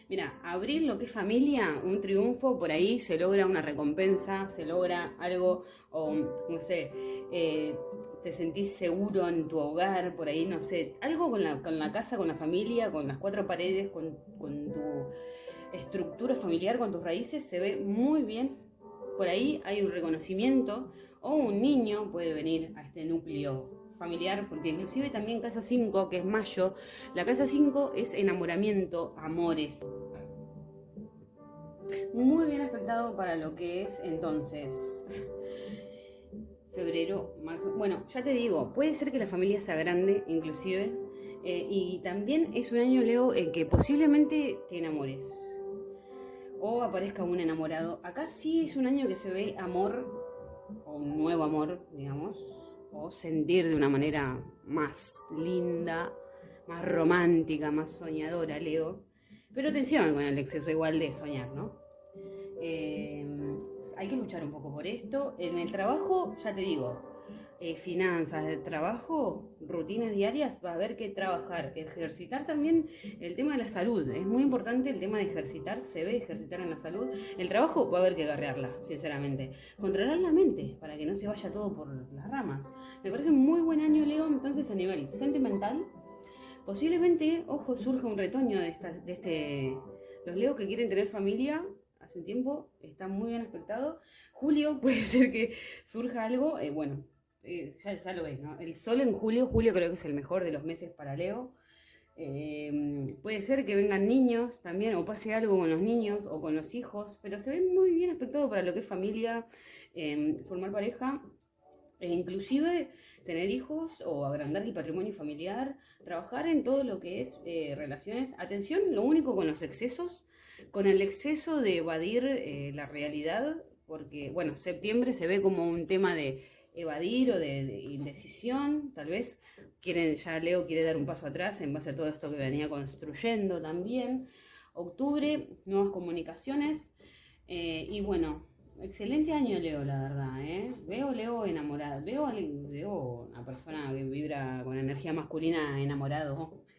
Mira, abrir lo que es familia, un triunfo, por ahí se logra una recompensa, se logra algo, o no sé, eh, te sentís seguro en tu hogar, por ahí, no sé, algo con la, con la casa, con la familia, con las cuatro paredes, con, con tu estructura familiar, con tus raíces, se ve muy bien. Por ahí hay un reconocimiento, o un niño puede venir a este núcleo porque inclusive también casa 5, que es mayo, la casa 5 es enamoramiento, amores. Muy bien aspectado para lo que es entonces febrero, marzo. Bueno, ya te digo, puede ser que la familia sea grande, inclusive, eh, y también es un año, Leo, en que posiblemente te enamores o aparezca un enamorado. Acá sí es un año que se ve amor, o un nuevo amor, digamos, o sentir de una manera más linda, más romántica, más soñadora, Leo. Pero atención con el exceso igual de soñar, ¿no? Eh, hay que luchar un poco por esto. En el trabajo, ya te digo, eh, finanzas, de trabajo, rutinas diarias, va a haber que trabajar, ejercitar también el tema de la salud. Es muy importante el tema de ejercitar, se ve ejercitar en la salud. El trabajo va a haber que agarrearla, sinceramente. Controlar la mente para que no se vaya todo por las ramas. Me parece un muy buen año, Leo, entonces a nivel sentimental. Posiblemente, ojo, surja un retoño de, de este... Los leos que quieren tener familia hace un tiempo, está muy bien aspectado. Julio puede ser que surja algo, eh, bueno, eh, ya, lo ves, ¿no? El sol en julio, julio creo que es el mejor de los meses para Leo. Em, puede ser que vengan niños también, o pase algo con los niños o con los hijos, pero se ve muy bien aspectado para lo que es familia, em, formar pareja, e inclusive tener hijos o agrandar el patrimonio familiar, trabajar en todo lo que es eh, relaciones. Atención, lo único con los excesos, con el exceso de evadir eh, la realidad, porque, bueno, septiembre se ve como un tema de evadir o de, indecisión, tal vez quieren, ya Leo quiere dar un paso atrás en base a todo esto que venía construyendo también. Octubre, nuevas comunicaciones eh, y bueno, excelente año Leo, la verdad, ¿eh? Veo Leo enamorado, veo, veo una persona que vibra con energía masculina enamorado.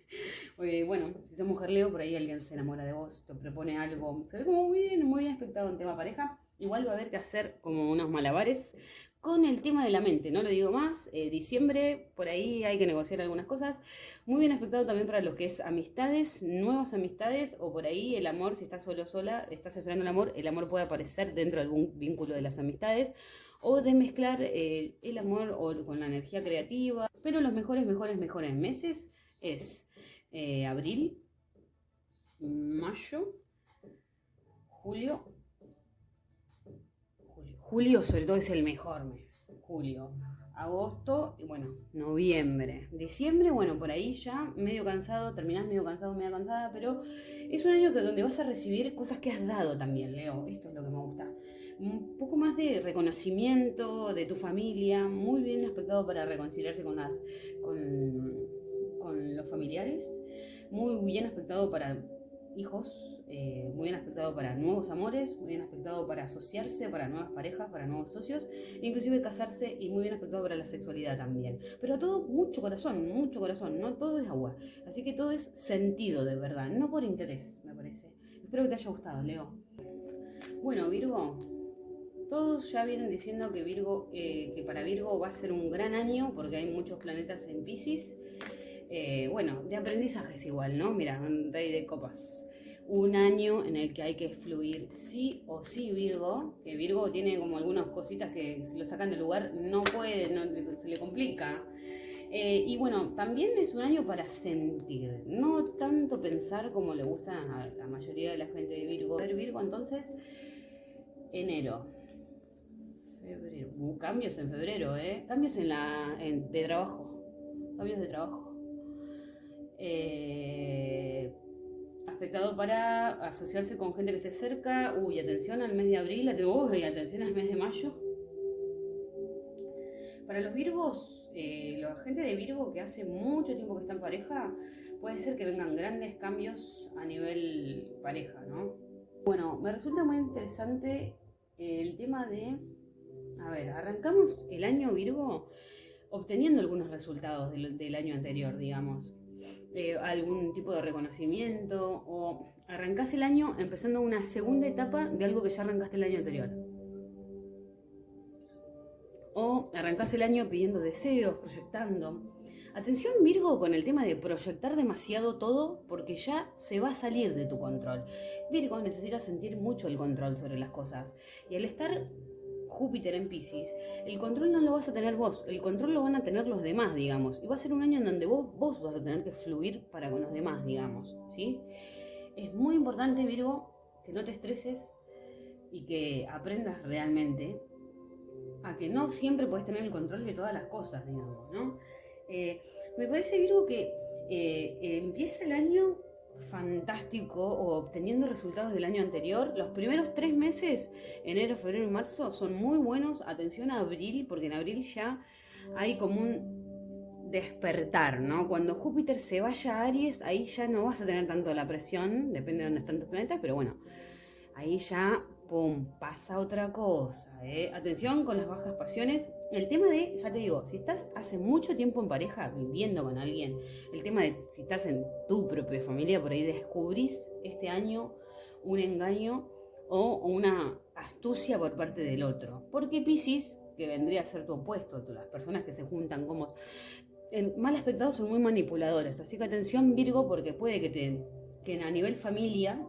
Eh, bueno, si sos mujer Leo, por ahí alguien se enamora de vos, te propone algo, se ve como muy bien, muy bien expectado en tema pareja. Igual va a haber que hacer como unos malabares con el tema de la mente, no lo digo más, eh, diciembre, por ahí hay que negociar algunas cosas, muy bien aspectado también para lo que es amistades, nuevas amistades, o por ahí el amor, si estás solo sola, estás esperando el amor, el amor puede aparecer dentro de algún vínculo de las amistades, o de mezclar eh, el amor o con la energía creativa, pero los mejores, mejores, mejores meses es eh, abril, mayo, julio, julio sobre todo es el mejor mes, julio. Agosto, y bueno, noviembre. Diciembre, bueno, por ahí ya medio cansado, terminás medio cansado, medio cansada, pero es un año que donde vas a recibir cosas que has dado también, Leo. Esto es lo que me gusta. Un poco más de reconocimiento de tu familia, muy bien aspectado para reconciliarse con las con, con los familiares, muy bien aspectado para hijos, eh, muy bien aspectado para nuevos amores, muy bien aspectado para asociarse, para nuevas parejas, para nuevos socios, inclusive casarse y muy bien aspectado para la sexualidad también. Pero todo mucho corazón, mucho corazón, no todo es agua. Así que todo es sentido de verdad, no por interés, me parece. Espero que te haya gustado, Leo. Bueno, Virgo, todos ya vienen diciendo que Virgo, eh, que para Virgo va a ser un gran año porque hay muchos planetas en Pisces eh, bueno, de aprendizajes igual, ¿no? Mira, un rey de copas. Un año en el que hay que fluir sí o sí Virgo, que Virgo tiene como algunas cositas que si lo sacan del lugar no puede, se le complica. Eh, y bueno, también es un año para sentir, no tanto pensar como le gusta a la mayoría de la gente de Virgo. Ver Virgo, entonces, enero, febrero, uh, cambios en febrero, ¿eh? Cambios en la, de trabajo, cambios de trabajo. Eh, aspectado para asociarse con gente que esté cerca. Uy, atención al mes de abril, uy, atención al mes de mayo. Para los Virgos, eh, la gente de Virgo que hace mucho tiempo que está en pareja, puede ser que vengan grandes cambios a nivel pareja, ¿no? Bueno, me resulta muy interesante el tema de, a ver, arrancamos el año Virgo obteniendo algunos resultados del, del año anterior, digamos. Eh, algún tipo de reconocimiento o arrancás el año empezando una segunda etapa de algo que ya arrancaste el año anterior. O arrancás el año pidiendo deseos, proyectando. Atención Virgo con el tema de proyectar demasiado todo porque ya se va a salir de tu control. Virgo necesita sentir mucho el control sobre las cosas. Y al estar Júpiter en Pisces, el control no lo vas a tener vos, el control lo van a tener los demás, digamos. Y va a ser un año en donde vos, vos vas a tener que fluir para con los demás, digamos. ¿sí? Es muy importante, Virgo, que no te estreses y que aprendas realmente a que no siempre puedes tener el control de todas las cosas, digamos, ¿no? Eh, me parece, Virgo, que eh, empieza el año fantástico o obteniendo resultados del año anterior. Los primeros tres meses, enero, febrero y marzo, son muy buenos. Atención a abril, porque en abril ya hay como un despertar, ¿no? Cuando Júpiter se vaya a Aries, ahí ya no vas a tener tanto la presión, depende de dónde están tus planetas, pero bueno, ahí ya pum, pasa otra cosa. ¿eh? Atención con las bajas pasiones. El tema de, ya te digo, si estás hace mucho tiempo en pareja, viviendo con alguien, el tema de si estás en tu propia familia, por ahí descubrís este año un engaño o una astucia por parte del otro. Porque Pisces, que vendría a ser tu opuesto, las personas que se juntan como... En mal aspectado son muy manipuladores, así que atención Virgo porque puede que, te, que a nivel familia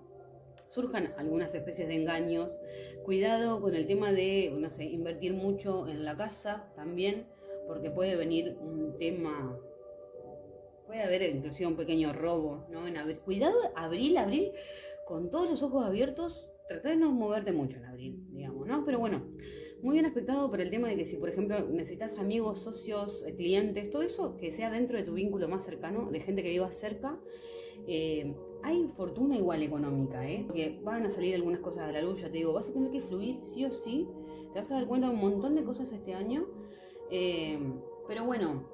surjan algunas especies de engaños. Cuidado con el tema de, no sé, invertir mucho en la casa también, porque puede venir un tema, puede haber inclusive un pequeño robo, ¿no? En abril. Cuidado, abril, abril, con todos los ojos abiertos, trata de no moverte mucho en abril, digamos, ¿no? Pero bueno, muy bien aspectado por el tema de que si, por ejemplo, necesitas amigos, socios, eh, clientes, todo eso, que sea dentro de tu vínculo más cercano, de gente que viva cerca, eh, hay fortuna igual económica, ¿eh? Porque van a salir algunas cosas de la luz, ya te digo, vas a tener que fluir sí o sí, te vas a dar cuenta de un montón de cosas este año, eh, pero bueno,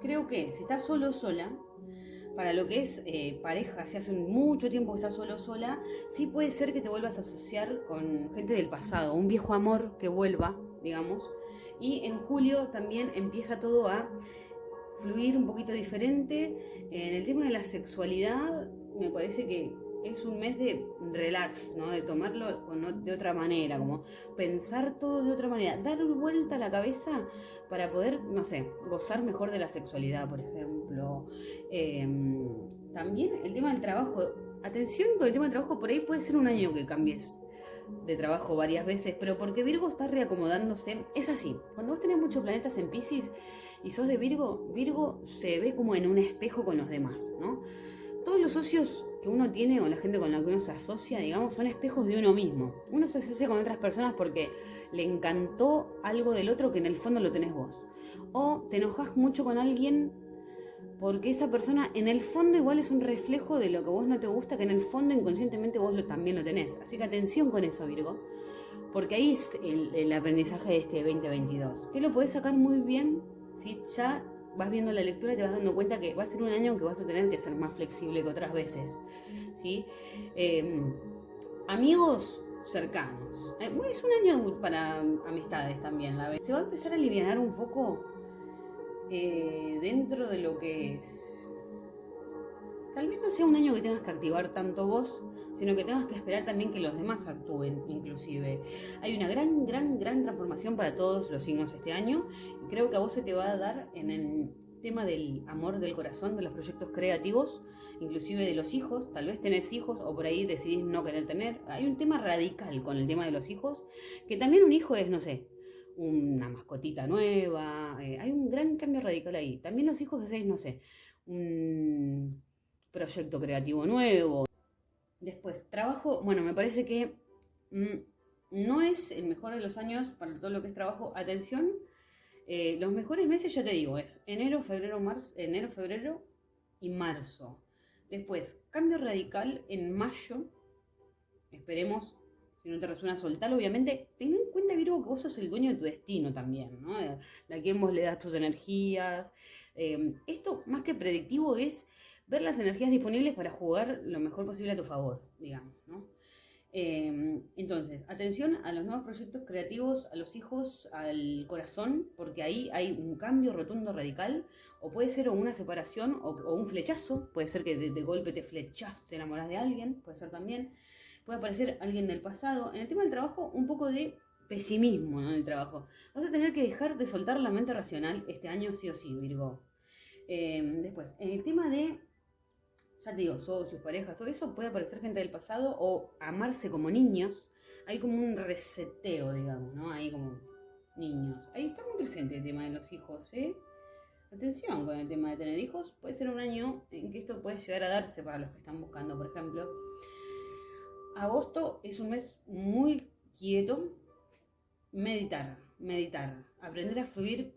creo que si estás solo sola, para lo que es eh, pareja, si hace mucho tiempo que estás solo sola, sí puede ser que te vuelvas a asociar con gente del pasado, un viejo amor que vuelva, digamos, y en julio también empieza todo a fluir un poquito diferente. En el tema de la sexualidad, me parece que es un mes de relax, ¿no? De tomarlo de otra manera, como pensar todo de otra manera, dar vuelta a la cabeza para poder, no sé, gozar mejor de la sexualidad, por ejemplo. Em, también el tema del trabajo. Atención con el tema del trabajo, por ahí puede ser un año que cambies de trabajo varias veces, pero porque Virgo está reacomodándose, es así. Cuando vos tenés muchos planetas en Pisces, y sos de Virgo, Virgo se ve como en un espejo con los demás, ¿no? todos los socios que uno tiene o la gente con la que uno se asocia, digamos, son espejos de uno mismo. Uno se asocia con otras personas porque le encantó algo del otro que en el fondo lo tenés vos. O te enojas mucho con alguien porque esa persona en el fondo igual es un reflejo de lo que vos no te gusta, que en el fondo inconscientemente vos lo, también lo tenés. Así que atención con eso, Virgo, porque ahí es el, aprendizaje de este 2022, que lo podés sacar muy bien si ya vas viendo la lectura y te vas dando cuenta que va a ser un año que vas a tener que ser más flexible que otras veces. ¿sí? Em, amigos cercanos. Eh, es un año para amistades también, la vez. Se va a empezar a aliviar un poco eh, dentro de lo que es. Tal vez no sea un año que tengas que activar tanto vos, sino que tengas que esperar también que los demás actúen, inclusive. Hay una gran, gran, gran transformación para todos los signos este año. Creo que a vos se te va a dar en el tema del amor del corazón, de los proyectos creativos, inclusive de los hijos. Tal vez tenés hijos o por ahí decidís no querer tener. Hay un tema radical con el tema de los hijos, que también un hijo es, no sé, una mascotita nueva, eh, hay un gran cambio radical ahí. También los hijos de no sé, un proyecto creativo nuevo. Después, trabajo, bueno, me parece que mm, no es el mejor de los años para todo lo que es trabajo. Atención, eh, los mejores meses, ya te digo, es enero, febrero, marzo, enero, febrero y marzo. Después, cambio radical en mayo. Esperemos si no te resuena soltar, obviamente, ten en cuenta, Virgo, que vos sos el dueño de tu destino también, ¿no? De, a quién vos le das tus energías. Eh, esto, más que predictivo, es ver las energías disponibles para jugar lo mejor posible a tu favor, digamos, ¿no? Eh, entonces, atención a los nuevos proyectos creativos, a los hijos, al corazón, porque ahí hay un cambio rotundo radical, o puede ser una separación o, un flechazo, puede ser que de, de golpe te flechas, te enamoras de alguien, puede ser también puede aparecer alguien del pasado. En el tema del trabajo, un poco de pesimismo en el trabajo. Vas a tener que dejar de soltar la mente racional este año sí o sí, Virgo. Em, después, en el tema de, ya te digo, socios, parejas, todo eso, puede aparecer gente del pasado o amarse como niños. Hay como un reseteo, digamos, ¿no? Hay como niños. Ahí está muy presente el tema de los hijos, ¿eh? Atención con el tema de tener hijos. Puede ser un año en que esto puede llegar a darse para los que están buscando, por ejemplo. Agosto es un mes muy quieto. Meditar, meditar, aprender a fluir,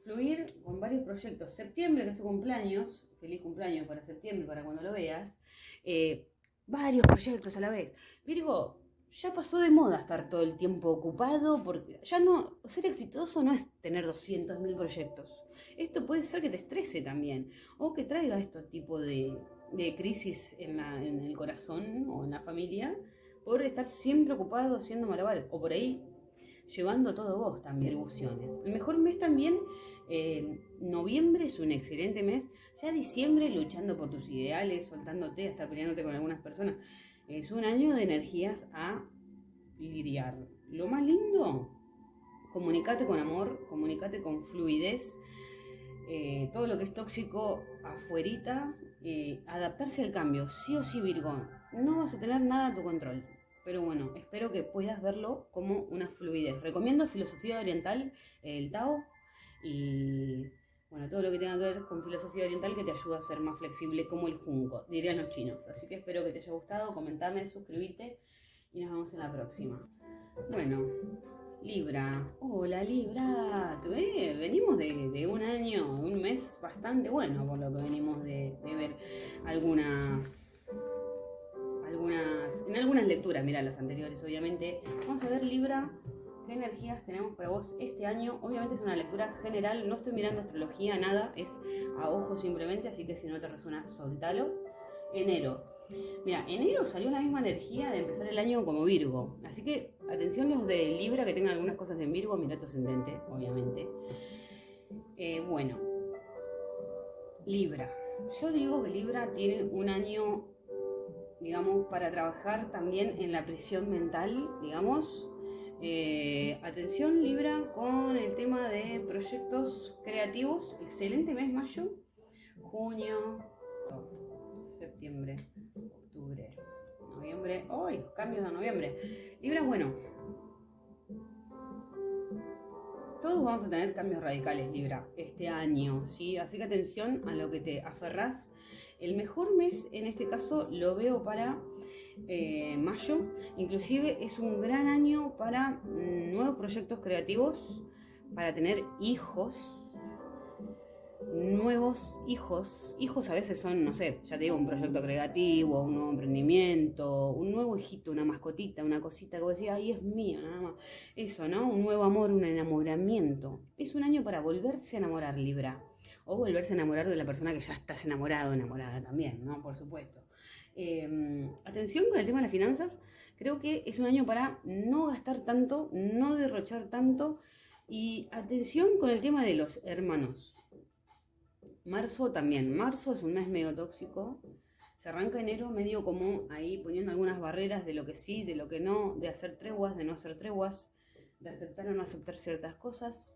fluir con varios proyectos. Septiembre, que es tu cumpleaños, feliz cumpleaños para septiembre, para cuando lo veas. Eh, varios proyectos a la vez. Virgo, ya pasó de moda estar todo el tiempo ocupado, porque ya no, ser exitoso no es tener 200.000 proyectos. Esto puede ser que te estrese también, o que traiga este tipo de, de crisis en, el corazón o en la familia por estar siempre ocupado haciendo malabares o por ahí llevando todo vos también ilusiones. El mejor mes también, noviembre es un excelente mes, ya diciembre luchando por tus ideales, soltándote, hasta peleándote con algunas personas. Es un año de energías a lidiar. Lo más lindo, comunicate con amor, comunicate con fluidez, eh, todo lo que es tóxico afuerita, eh, adaptarse al cambio, sí o sí Virgo, no vas a tener nada a tu control. Pero bueno, espero que puedas verlo como una fluidez. Recomiendo filosofía oriental, el Tao, y bueno, todo lo que tenga que ver con filosofía oriental que te ayuda a ser más flexible como el junco, dirían los chinos. Así que espero que te haya gustado, comentame, suscríbete y nos vemos en la próxima. Bueno, Libra, hola Libra, venimos de, un año, un mes bastante bueno por lo que venimos de, ver algunas, algunas, en algunas lecturas, mira las anteriores obviamente. Vamos a ver Libra, qué energías tenemos para vos este año. Obviamente es una lectura general, no estoy mirando astrología, nada, es a ojo simplemente, así que si no te resuena, soltalo. Enero, Mira, enero salió la misma energía de empezar el año como Virgo. Así que atención los de Libra que tengan algunas cosas en Virgo, mira tu ascendente, obviamente. Eh, bueno, Libra. Yo digo que Libra tiene un año, digamos, para trabajar también en la presión mental, digamos. Eh, atención Libra con el tema de proyectos creativos. Excelente mes mayo, junio, septiembre, octubre, noviembre. ¡Ay! cambios de noviembre. Libra, bueno. Todos vamos a tener cambios radicales, Libra, este año, ¿sí? Así que atención a lo que te aferrás. El mejor mes en este caso lo veo para eh, mayo. Inclusive es un gran año para mm, nuevos proyectos creativos, para tener hijos, nuevos hijos. Hijos a veces son, no sé, ya te digo, un proyecto creativo, un nuevo emprendimiento, un nuevo hijito, una mascotita, una cosita que vos decís, ay, es mío, nada más. Eso, ¿no? Un nuevo amor, un enamoramiento. Es un año para volverse a enamorar, Libra. O volverse a enamorar de la persona que ya estás enamorado, enamorada también, ¿no? Por supuesto. Em, atención con el tema de las finanzas. Creo que es un año para no gastar tanto, no derrochar tanto. Y atención con el tema de los hermanos. Marzo también. Marzo es un mes medio tóxico. Se arranca enero medio como ahí poniendo algunas barreras de lo que sí, de lo que no, de hacer treguas, de no hacer treguas, de aceptar o no aceptar ciertas cosas.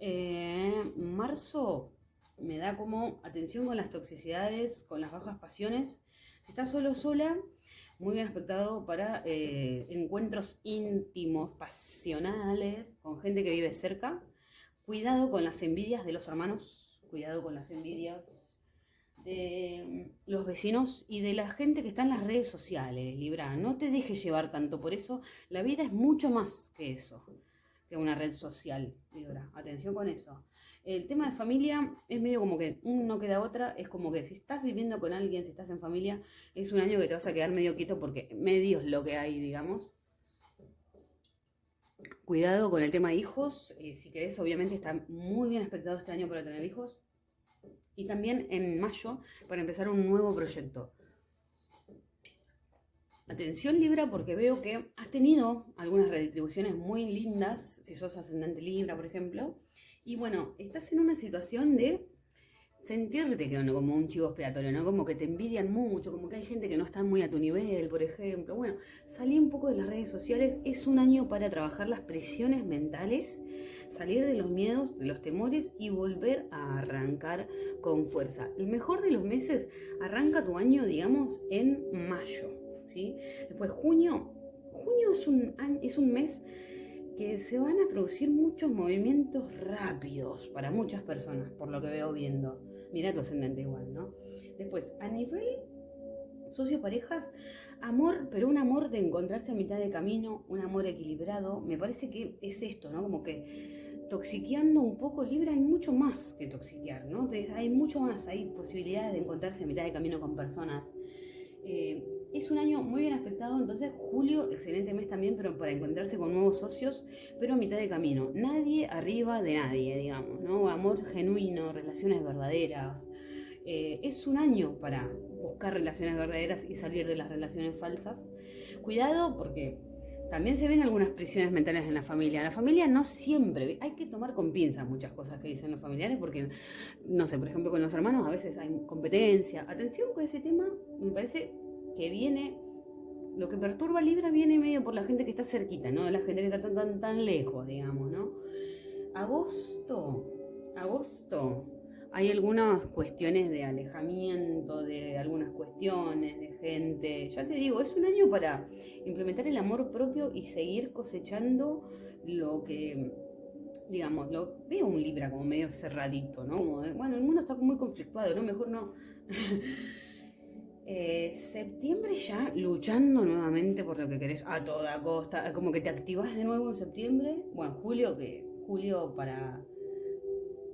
Eh, marzo me da como atención con las toxicidades, con las bajas pasiones. Si estás solo sola, muy bien aspectado para eh, encuentros íntimos, pasionales, con gente que vive cerca. Cuidado con las envidias de los hermanos cuidado con las envidias de los vecinos y de la gente que está en las redes sociales, Libra. No te dejes llevar tanto por eso. La vida es mucho más que eso, que una red social, Libra. Atención con eso. El tema de familia es medio como que uno queda otra. Es como que si estás viviendo con alguien, si estás en familia, es un año que te vas a quedar medio quieto porque medio es lo que hay, digamos. Cuidado con el tema de hijos. Eh, si querés, obviamente está muy bien expectado este año para tener hijos. Y también en mayo para empezar un nuevo proyecto. Atención Libra porque veo que has tenido algunas redistribuciones muy lindas, si sos ascendente Libra, por ejemplo. Y bueno, estás en una situación de sentirte que como un chivo expiatorio, ¿no? Como que te envidian mucho, como que hay gente que no está muy a tu nivel, por ejemplo. Bueno, salí un poco de las redes sociales, es un año para trabajar las presiones mentales, salir de los miedos, de los temores y volver a arrancar con fuerza. El mejor de los meses, arranca tu año, digamos, en mayo, ¿sí? Después junio, junio es un, es un mes que se van a producir muchos movimientos rápidos para muchas personas, por lo que veo viendo. Mira tu ascendente igual, ¿no? Después, a nivel socio parejas, amor, pero un amor de encontrarse a mitad de camino, un amor equilibrado, me parece que es esto, ¿no? Como que toxiqueando un poco Libra hay mucho más que toxiquear, ¿no? Entonces, hay mucho más, hay posibilidades de encontrarse a mitad de camino con personas. Eh, es un año muy bien aspectado, entonces julio, excelente mes también, pero para encontrarse con nuevos socios, pero a mitad de camino. Nadie arriba de nadie, digamos, ¿no? Amor genuino, relaciones verdaderas. Eh, es un año para buscar relaciones verdaderas y salir de las relaciones falsas. Cuidado porque también se ven algunas prisiones mentales en la familia. La familia no siempre, hay que tomar con pinzas muchas cosas que dicen los familiares porque, no sé, por ejemplo con los hermanos a veces hay competencia. Atención con ese tema, me parece que viene, lo que perturba Libra viene medio por la gente que está cerquita, ¿no? La gente que está tan, tan, tan lejos, digamos, ¿no? Agosto, agosto, hay algunas cuestiones de alejamiento, de algunas cuestiones, de gente. Ya te digo, es un año para implementar el amor propio y seguir cosechando lo que, digamos, lo veo un Libra como medio cerradito, ¿no? bueno, el mundo está muy conflictuado, ¿no? Mejor no. Eh, septiembre ya luchando nuevamente por lo que querés a toda costa, como que te activas de nuevo en septiembre, bueno, julio, que julio para,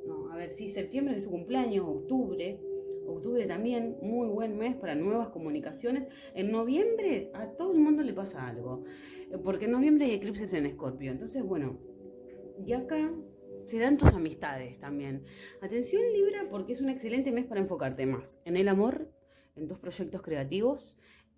no, a ver, sí, septiembre es tu cumpleaños, octubre, octubre también, muy buen mes para nuevas comunicaciones, en noviembre a todo el mundo le pasa algo, eh, porque en noviembre hay eclipses en Escorpio, entonces bueno, y acá se dan tus amistades también. Atención Libra porque es un excelente mes para enfocarte más en el amor en tus proyectos creativos,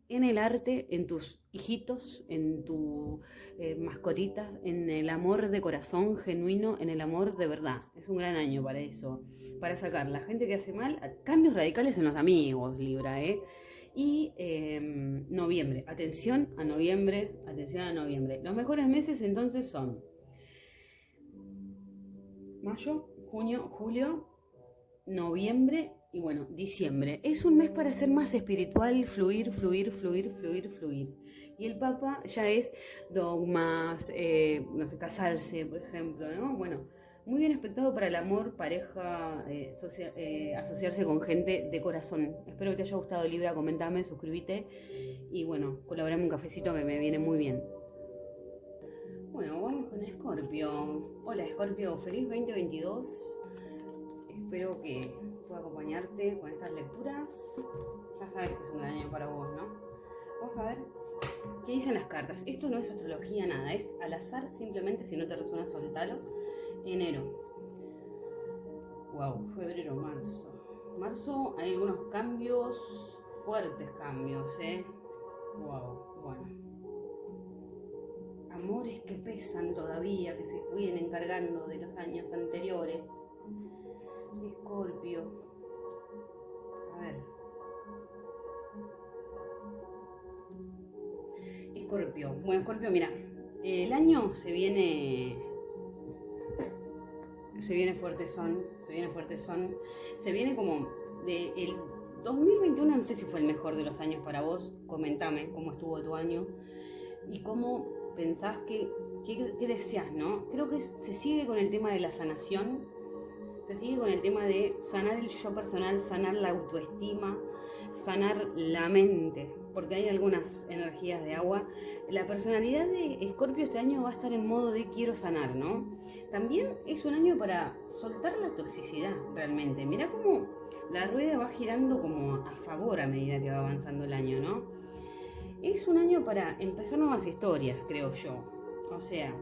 en el arte, en tus hijitos, en tus eh, mascotitas, en el amor de corazón genuino, en el amor de verdad. Es un gran año para eso, para sacar la gente que hace mal, cambios radicales en los amigos, Libra, ¿eh? Y em, noviembre, atención a noviembre, atención a noviembre. Los mejores meses entonces son mayo, junio, julio, noviembre y bueno, diciembre. Es un mes para ser más espiritual, fluir, fluir, fluir, fluir, fluir. Y el Papa ya es dogmas, eh, no sé, casarse, por ejemplo, ¿no? Bueno, Muy bien expectado para el amor, pareja, eh, eh, asociarse con gente de corazón. Espero que te haya gustado Libra, comentame, suscríbete y bueno, colaborame un cafecito que me viene muy bien. Bueno, vamos con Scorpio. Hola Scorpio, feliz 2022. Espero que pueda acompañarte con estas lecturas. Ya sabes que es un gran año para vos, ¿no? Vamos a ver qué dicen las cartas. Esto no es astrología, nada, es al azar simplemente si no te resuena soltalo enero. Wow, febrero, marzo. Marzo hay algunos cambios, fuertes cambios, ¿eh? Wow, bueno. Amores que pesan todavía, que se vienen encargando de los años anteriores. Escorpio. A ver. Escorpio. Bueno, Escorpio, mira. El año se viene se viene fuerte son, se viene fuerte son, se viene como de el 2021 no sé si fue el mejor de los años para vos, comentame cómo estuvo tu año y cómo pensás que, qué deseas, ¿no? Creo que se sigue con el tema de la sanación, se sigue con el tema de sanar el yo personal, sanar la autoestima, sanar la mente, porque hay algunas energías de agua. La personalidad de Escorpio este año va a estar en modo de quiero sanar, ¿no? También es un año para soltar la toxicidad, realmente. Mira cómo la rueda va girando como a favor a medida que va avanzando el año, ¿no? Es un año para empezar nuevas historias, creo yo. O sea,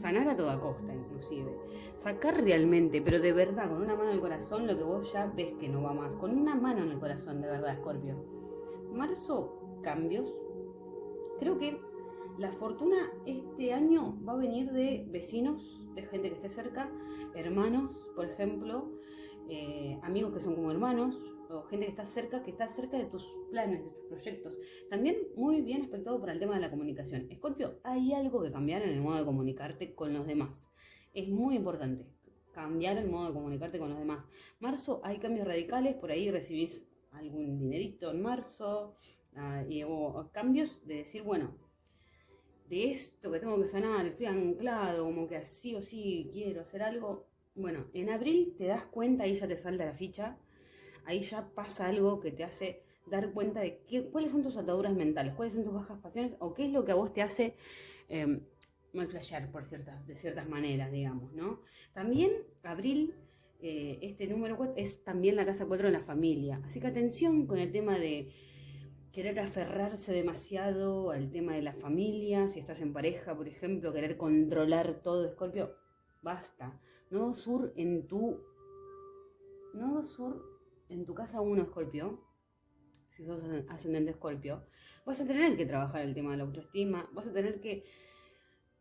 sanar a toda costa inclusive, sacar realmente, pero de verdad, con una mano en el corazón, lo que vos ya ves que no va más, con una mano en el corazón, de verdad, Scorpio. Marzo, cambios. Creo que la fortuna este año va a venir de vecinos, de gente que esté cerca, hermanos, por ejemplo, eh, amigos que son como hermanos, o gente que está cerca, que está cerca de tus planes, de tus proyectos. También muy bien aspectado para el tema de la comunicación. Escorpio, hay algo que cambiar en el modo de comunicarte con los demás. Es muy importante cambiar el modo de comunicarte con los demás. Marzo hay cambios radicales, por ahí recibís algún dinerito en marzo, ah, y, o, cambios de decir, bueno, de esto que tengo que sanar, estoy anclado, como que así o sí quiero hacer algo. Bueno, en abril te das cuenta, y ya te salta la ficha, ahí ya pasa algo que te hace dar cuenta de qué, cuáles son tus ataduras mentales, cuáles son tus bajas pasiones o qué es lo que a vos te hace eh, mal flashear por ciertas, de ciertas maneras, digamos, ¿no? También abril, eh, este número 4 es también la casa 4 de la familia, así que atención con el tema de querer aferrarse demasiado al tema de la familia, si estás en pareja, por ejemplo, querer controlar todo, Escorpio, basta. Nodo sur en tu... Nodo sur en tu casa uno escorpio, si sos ascendente escorpio, vas a tener que trabajar el tema de la autoestima, vas a tener que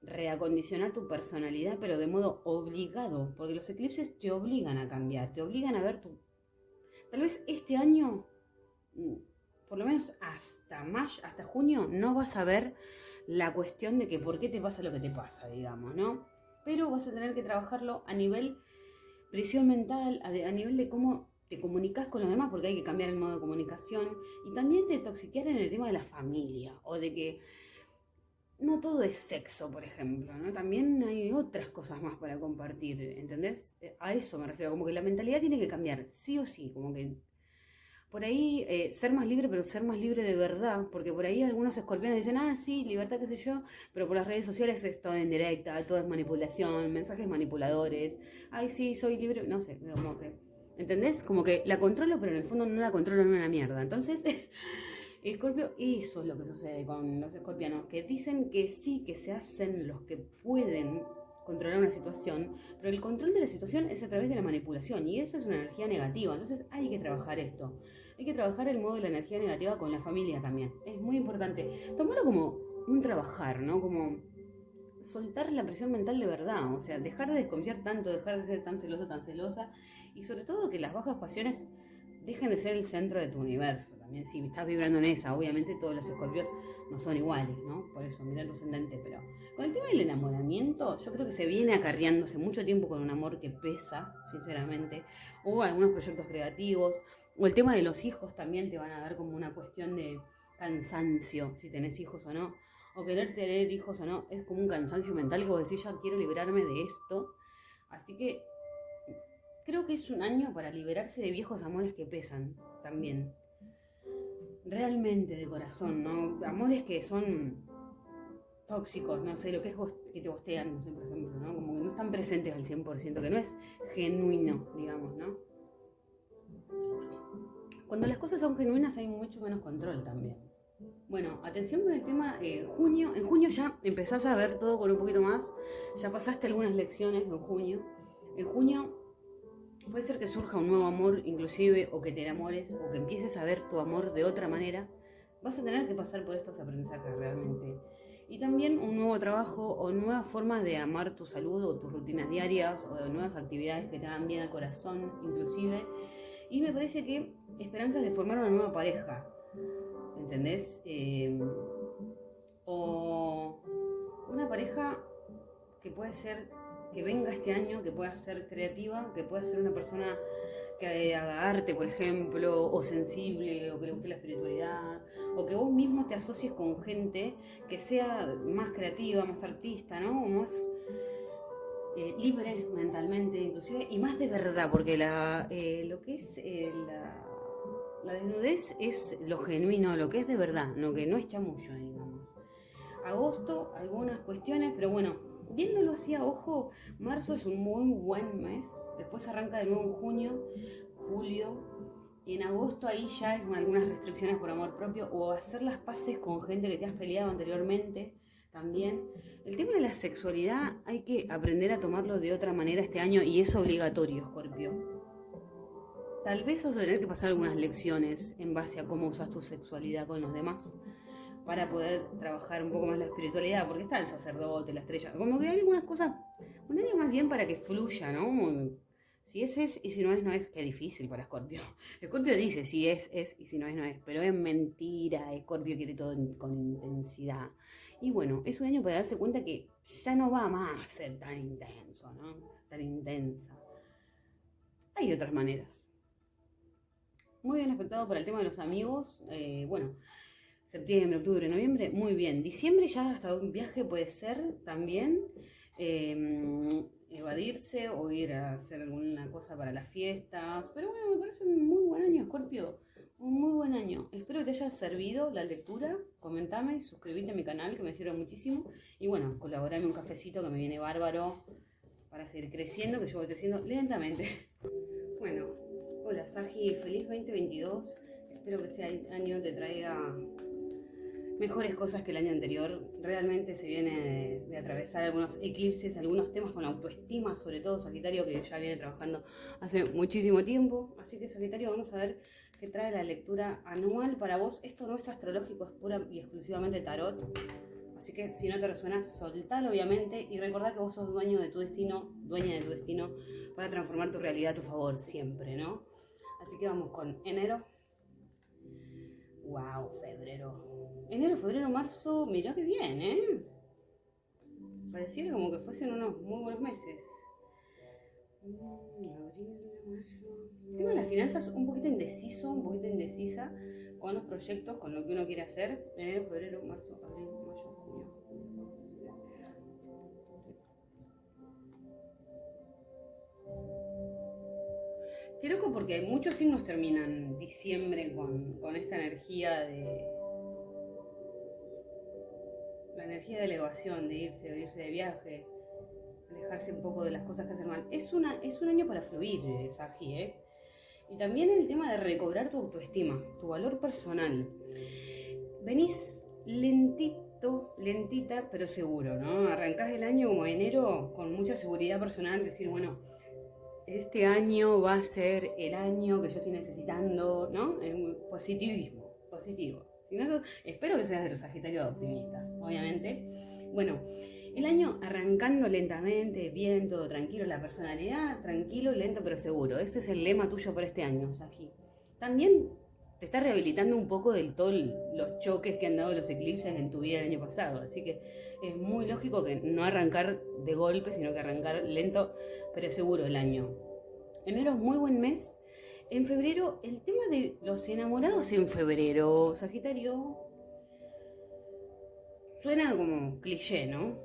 reacondicionar tu personalidad, pero de modo obligado, porque los eclipses te obligan a cambiar, te obligan a ver tu... Tal vez este año, mm, por lo menos hasta mayo, hasta junio, no vas a ver la cuestión de que por qué te pasa lo que te pasa, digamos, ¿no? Pero vas a tener que trabajarlo a nivel prisión mental, a, a nivel de cómo te comunicas con los demás porque hay que cambiar el modo de comunicación y también de toxiquear en el tema de la familia o de que no todo es sexo, por ejemplo, ¿no? También hay otras cosas más para compartir, ¿entendés? Eh, a eso me refiero, como que la mentalidad tiene que cambiar, sí o sí, como que por ahí eh, ser más libre, pero ser más libre de verdad, porque por ahí algunos escorpiones dicen, ah, sí, libertad, qué sé yo, pero por las redes sociales es todo en directa, todo es manipulación, mensajes manipuladores, ay, sí, soy libre, no sé, como que ¿Entendés? Como que la controlo, pero en el fondo no la controlo en una mierda. Entonces, Escorpio, eso es lo que sucede con los escorpianos, que dicen que sí, que se hacen los que pueden controlar una situación, pero el control de la situación es a través de la manipulación y eso es una energía negativa. Entonces hay que trabajar esto. Hay que trabajar el modo de la energía negativa con la familia también. Es muy importante. Tomarlo como un trabajar, ¿no? Como soltar la presión mental de verdad, o sea, dejar de desconfiar tanto, dejar de ser tan celoso, tan celosa y sobre todo que las bajas pasiones dejen de ser el centro de tu universo. También si estás vibrando en esa, obviamente todos los escorpios no son iguales, ¿no? Por eso, mira el ascendente, pero con el tema del enamoramiento, yo creo que se viene acarreando hace mucho tiempo con un amor que pesa, sinceramente. Hubo algunos proyectos creativos, o el tema de los hijos también te van a dar como una cuestión de cansancio, si tenés hijos o no, o querer tener hijos o no, es como un cansancio mental que vos decís, ya quiero liberarme de esto, Así que creo que es un año para liberarse de viejos amores que pesan también. Realmente de corazón, ¿no? Amores que son tóxicos, no sé, lo que es que te bostean, no sé, por ejemplo, ¿no? Como que no están presentes al 100%, que no es genuino, digamos, ¿no? Cuando las cosas son genuinas hay mucho menos control también. Bueno, atención con el tema eh, junio. En junio ya empezás a ver todo con un poquito más. Ya pasaste algunas lecciones en junio. En junio puede ser que surja un nuevo amor inclusive o que te enamores o que empieces a ver tu amor de otra manera. Vas a tener que pasar por estos aprendizajes realmente. Y también un nuevo trabajo o nuevas formas de amar tu salud o tus rutinas diarias o de nuevas actividades que te hagan bien al corazón inclusive. Y me parece que esperanzas de formar una nueva pareja ¿entendés? Em, o una pareja que puede ser, que venga este año, que pueda ser creativa, que pueda ser una persona que haga arte, por ejemplo, o sensible, o que le guste la espiritualidad, o que vos mismo te asocies con gente que sea más creativa, más artista, ¿no? más eh, libre mentalmente, inclusive, y más de verdad, porque la, eh, lo que es eh, la la desnudez es lo genuino, lo que es de verdad, lo que no es chamullo, digamos. Agosto, algunas cuestiones, pero bueno, viéndolo así ojo, marzo es un muy buen mes. Después arranca de nuevo en junio, julio. Y en agosto ahí ya es algunas restricciones por amor propio o hacer las paces con gente que te has peleado anteriormente también. El tema de la sexualidad hay que aprender a tomarlo de otra manera este año y es obligatorio, Scorpio Tal vez vas a tener que pasar algunas lecciones en base a cómo usas tu sexualidad con los demás para poder trabajar un poco más la espiritualidad, porque está el sacerdote, la estrella, como que hay algunas cosas, un año más bien para que fluya, ¿no? Si es, es, y si no es, no es, qué difícil para Scorpio. Scorpio dice si es, es, y si no es, no es, pero es mentira, Scorpio quiere todo con intensidad. Y bueno, es un año para darse cuenta que ya no va más a ser tan intenso, ¿no? Tan intensa. Hay otras maneras muy bien afectado por el tema de los amigos. Eh, bueno, septiembre, octubre, noviembre, muy bien. Diciembre ya hasta un viaje puede ser también. Em, evadirse o ir a hacer alguna cosa para las fiestas. Pero bueno, me parece un muy buen año, Scorpio. Un muy buen año. Espero que te haya servido la lectura. Comentame, suscríbete a mi canal que me sirve muchísimo. Y bueno, colaborame un cafecito que me viene bárbaro para seguir creciendo, que yo voy creciendo lentamente. Bueno, Hola Saji, feliz 2022. Espero que este año te traiga mejores cosas que el año anterior. Realmente se viene de, atravesar algunos eclipses, algunos temas con autoestima, sobre todo Sagitario, que ya viene trabajando hace muchísimo tiempo. Así que Sagitario, vamos a ver qué trae la lectura anual para vos. Esto no es astrológico, es pura y exclusivamente tarot. Así que si no te resuena, soltalo obviamente y recordá que vos sos dueño de tu destino, dueña de tu destino, para transformar tu realidad a tu favor siempre, ¿no? Así que vamos con enero. Wow, febrero. Enero, febrero, marzo. Mirá que bien, ¿eh? Pareciera como que fuesen unos muy buenos meses. Mm, abril, mayo. El tema de las finanzas un poquito indeciso, un poquito indecisa con los proyectos, con lo que uno quiere hacer. Febrero, marzo, abril, mayo, Qué loco porque muchos signos terminan diciembre con, esta energía de. La energía de elevación, de irse, de irse de viaje, alejarse un poco de las cosas que hacen mal. Es, una, es un año para fluir, eh, Saji, ¿eh? Y también el tema de recobrar tu autoestima, tu valor personal. Venís lentito, lentita, pero seguro, ¿no? Arrancás el año como enero con mucha seguridad personal, decir, bueno, este año va a ser el año que yo estoy necesitando, ¿no? positivismo, positivo. Si no, espero que seas de los Sagitarios optimistas, obviamente. Bueno, el año arrancando lentamente, bien, todo tranquilo, la personalidad, tranquilo, lento pero seguro. Ese es el lema tuyo por este año, Sagi. También te está rehabilitando un poco del todo los choques que han dado los eclipses en tu vida el año pasado. Así que es muy lógico que no arrancar de golpe, sino que arrancar lento, pero seguro el año. Enero es muy buen mes. En febrero, el tema de los enamorados en febrero, Sagitario, suena como cliché, ¿no?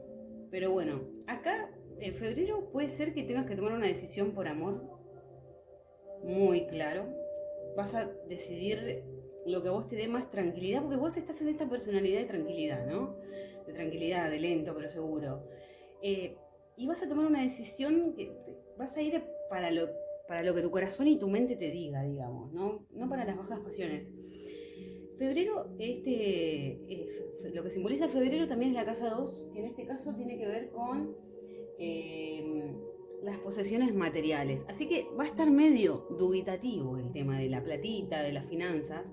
Pero bueno, acá en febrero puede ser que tengas que tomar una decisión por amor, muy claro. Vas a decidir lo que a vos te dé más tranquilidad, porque vos estás en esta personalidad de tranquilidad, ¿no? De tranquilidad, de lento pero seguro. Eh, y vas a tomar una decisión que vas a ir para lo, para lo que tu corazón y tu mente te diga, digamos, ¿no? No para las bajas pasiones. Febrero, este, eh, lo que simboliza febrero también es la casa 2, que en este caso tiene que ver con eh, las posesiones materiales. Así que va a estar medio dubitativo el tema de la platita, de las finanzas.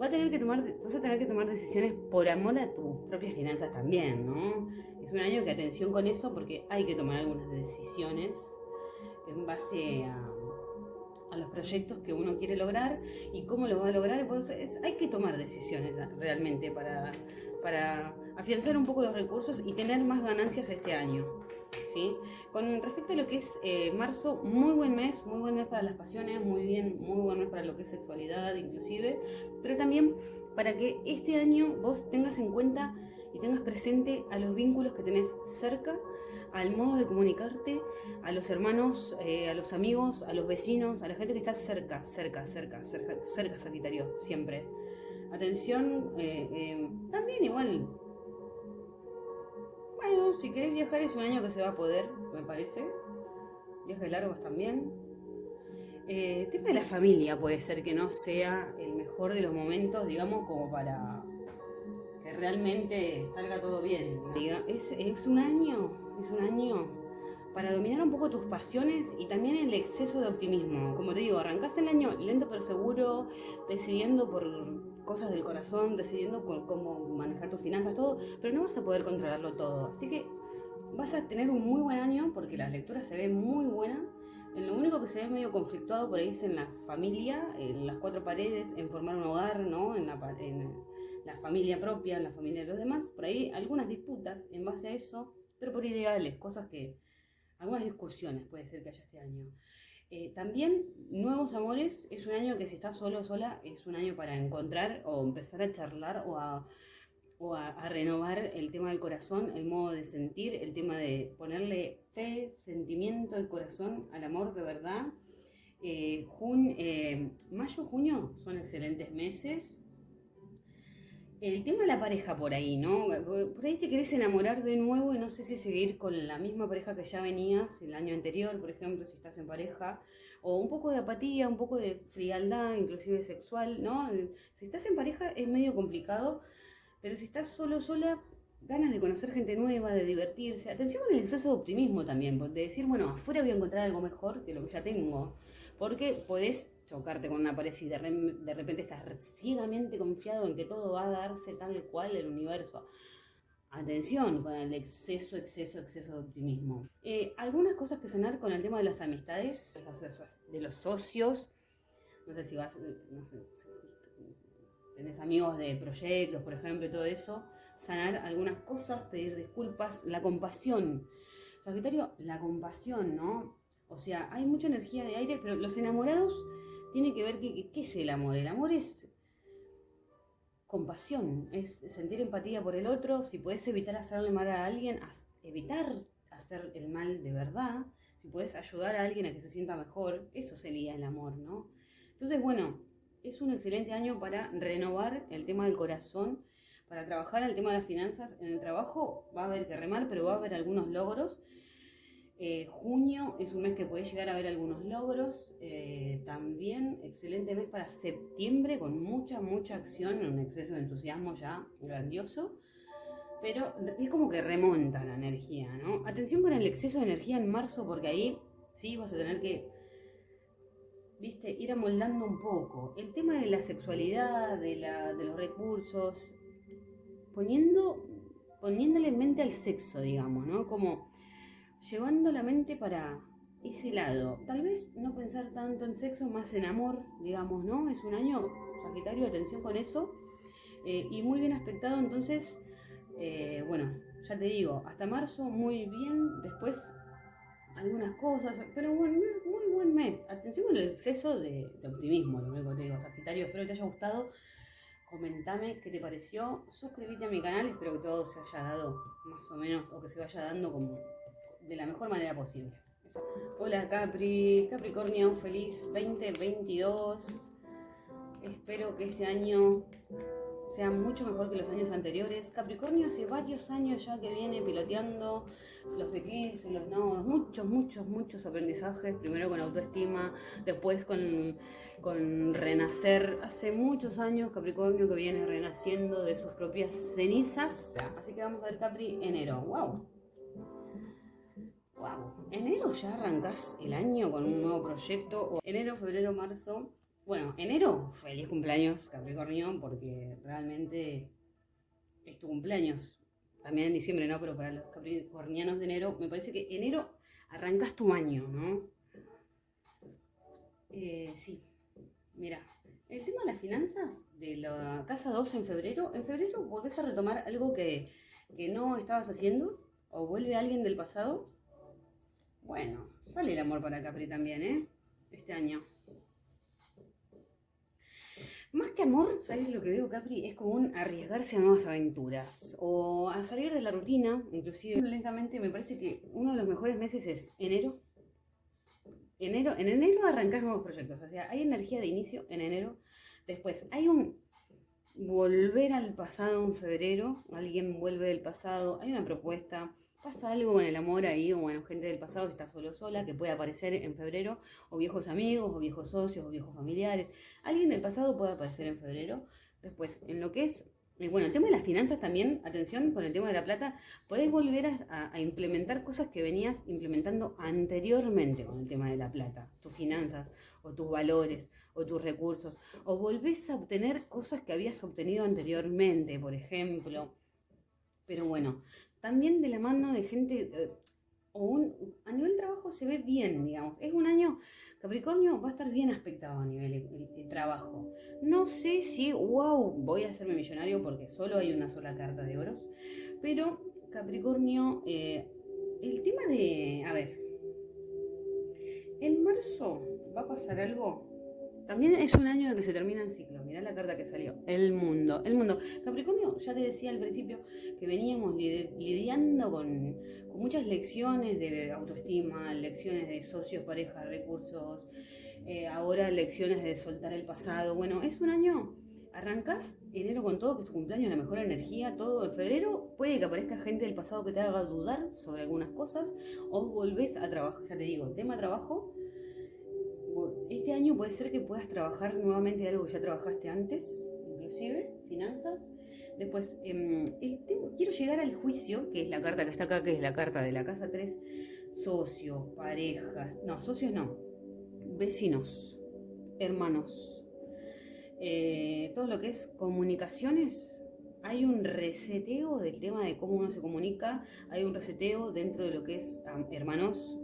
Va a tener que tomar, vas a tener que tomar decisiones por amor a tus propias finanzas también, ¿no? Es un año que atención con eso porque hay que tomar algunas decisiones en base a, los proyectos que uno quiere lograr y cómo lo va a lograr. Pues hay que tomar decisiones realmente para, para afianzar un poco los recursos y tener más ganancias este año. ¿sí? Con respecto a lo que es eh, marzo, muy buen mes, muy buen mes para las pasiones, muy bien, muy buen mes para lo que es sexualidad inclusive, pero también para que este año vos tengas en cuenta y tengas presente a los vínculos que tenés cerca, al modo de comunicarte, a los hermanos, eh, a los amigos, a los vecinos, a la gente que está cerca, cerca, cerca, cerca, cerca Sagitario, siempre. Atención, eh, también igual bueno, si querés viajar es un año que se va a poder, me parece. Viajes largos también. Eh, tema de la familia puede ser que no sea el mejor de los momentos, digamos, como para realmente salga todo bien. Es, es un año, es un año para dominar un poco tus pasiones y también el exceso de optimismo. Como te digo, arrancás el año lento pero seguro, decidiendo por cosas del corazón, decidiendo cómo manejar tus finanzas, todo, pero no vas a poder controlarlo todo. Así que vas a tener un muy buen año porque la lectura se ve muy buena. Lo único que se ve medio conflictuado por ahí es en la familia, en las cuatro paredes, en formar un hogar, ¿no? La familia propia, la familia de los demás. Por ahí algunas disputas en base a eso, pero por ideales, cosas que algunas discusiones puede ser que haya este año. Eh, también nuevos amores es un año que si estás solo o sola es un año para encontrar o empezar a charlar o a, renovar el tema del corazón, el modo de sentir, el tema de ponerle fe, sentimiento y corazón al amor de verdad. Eh, eh, mayo, junio son excelentes meses el tema de la pareja por ahí, ¿no? Por ahí te querés enamorar de nuevo y no sé si seguir con la misma pareja que ya venías el año anterior, por ejemplo, si estás en pareja, o un poco de apatía, un poco de frialdad, inclusive sexual, ¿no? Si estás en pareja es medio complicado, pero si estás solo, sola, ganas de conocer gente nueva, de divertirse. Atención con el exceso de optimismo también, de decir, bueno, afuera voy a encontrar algo mejor que lo que ya tengo, porque podés chocarte con una pared y de, repente estás ciegamente confiado en que todo va a darse tal cual el universo. Atención con el exceso, exceso, exceso de optimismo. Eh, algunas cosas que sanar con el tema de las amistades, de los socios. No sé si vas, no sé, tenés amigos de proyectos, por ejemplo, y todo eso. Sanar algunas cosas, pedir disculpas, la compasión. Sagitario, la compasión, ¿no? O sea, hay mucha energía de aire, pero los enamorados tiene que ver qué es el amor. El amor es compasión, es sentir empatía por el otro, si puedes evitar hacerle mal a alguien, evitar hacer el mal de verdad, si puedes ayudar a alguien a que se sienta mejor, eso sería el amor, ¿no? Entonces, bueno, es un excelente año para renovar el tema del corazón, para trabajar el tema de las finanzas. En el trabajo va a haber que remar, pero va a haber algunos logros eh, junio es un mes que puede llegar a ver algunos logros. Eh, también excelente mes para septiembre con mucha, mucha acción, un exceso de entusiasmo ya grandioso. Pero es como que remonta la energía, ¿no? Atención con el exceso de energía en marzo porque ahí sí vas a tener que, viste, ir amoldando un poco. El tema de la sexualidad, de, de los recursos, poniendo, poniéndole en mente al sexo, digamos, ¿no? Como llevando la mente para ese lado. Tal vez no pensar tanto en sexo, más en amor, digamos, ¿no? Es un año Sagitario, atención con eso. Eh, y muy bien aspectado, entonces, eh, bueno, ya te digo, hasta marzo muy bien, después algunas cosas, pero bueno, muy buen mes. Atención con el exceso de, optimismo, lo único que te digo, Sagitario, espero que te haya gustado. Comentame qué te pareció, suscríbete a mi canal, espero que todo se haya dado más o menos, o que se vaya dando como de la mejor manera posible. Hola Capri, Capricornio, feliz 2022. Espero que este año sea mucho mejor que los años anteriores. Capricornio hace varios años ya que viene piloteando los eclipses, los nodos, muchos, muchos, muchos aprendizajes, primero con autoestima, después con, con renacer. Hace muchos años Capricornio que viene renaciendo de sus propias cenizas. Así que vamos a ver Capri enero. ¡Wow! Enero ya arrancas el año con un nuevo proyecto. Enero, febrero, marzo. Bueno, enero, feliz cumpleaños Capricornio, porque realmente es tu cumpleaños. También en diciembre, ¿no? Pero para los capricornianos de enero, me parece que enero arrancas tu año, ¿no? Eh, sí, mira, el tema de las finanzas de la casa 2 en febrero, en febrero volvés a retomar algo que, que no estabas haciendo, o vuelve alguien del pasado. Bueno, sale el amor para Capri también, ¿eh? Este año. Más que amor, ¿sabes lo que veo, Capri? Es como un arriesgarse a nuevas aventuras o a salir de la rutina, inclusive lentamente. Me parece que uno de los mejores meses es enero. Enero, en enero arrancas nuevos proyectos, o sea, hay energía de inicio en enero. Después, hay un volver al pasado en febrero, alguien vuelve del pasado, hay una propuesta, pasa algo con el amor ahí, o bueno, gente del pasado, si está solo sola, que puede aparecer en febrero, o viejos amigos, o viejos socios, o viejos familiares. Alguien del pasado puede aparecer en febrero. Después, en lo que es, eh, bueno, el tema de las finanzas también, atención con el tema de la plata, podés volver a, a implementar cosas que venías implementando anteriormente con el tema de la plata, tus finanzas, o tus valores, o tus recursos, o volvés a obtener cosas que habías obtenido anteriormente, por ejemplo. Pero bueno, también de la mano de gente, eh, o un, a nivel trabajo se ve bien, digamos. Es un año, Capricornio va a estar bien aspectado a nivel de, trabajo. No sé si, wow, voy a hacerme millonario porque solo hay una sola carta de oros, pero Capricornio, eh, el tema de, a ver, en marzo va a pasar algo también es un año de que se termina el ciclo. Mirá la carta que salió. El mundo. El mundo. Capricornio, ya te decía al principio que veníamos lidiando con, muchas lecciones de autoestima, lecciones de socios, pareja, recursos, eh, ahora lecciones de soltar el pasado. Bueno, es un año. Arrancas enero con todo, que es tu cumpleaños, la mejor energía, todo. En febrero puede que aparezca gente del pasado que te haga dudar sobre algunas cosas o volvés a trabajar. Ya te digo, tema trabajo este año puede ser que puedas trabajar nuevamente de algo que ya trabajaste antes, inclusive, finanzas. Después, em, quiero llegar al juicio, que es la carta que está acá, que es la carta de la casa 3, socios, parejas, no, socios no, vecinos, hermanos, eh, todo lo que es comunicaciones, hay un reseteo del tema de cómo uno se comunica, hay un reseteo dentro de lo que es hermanos,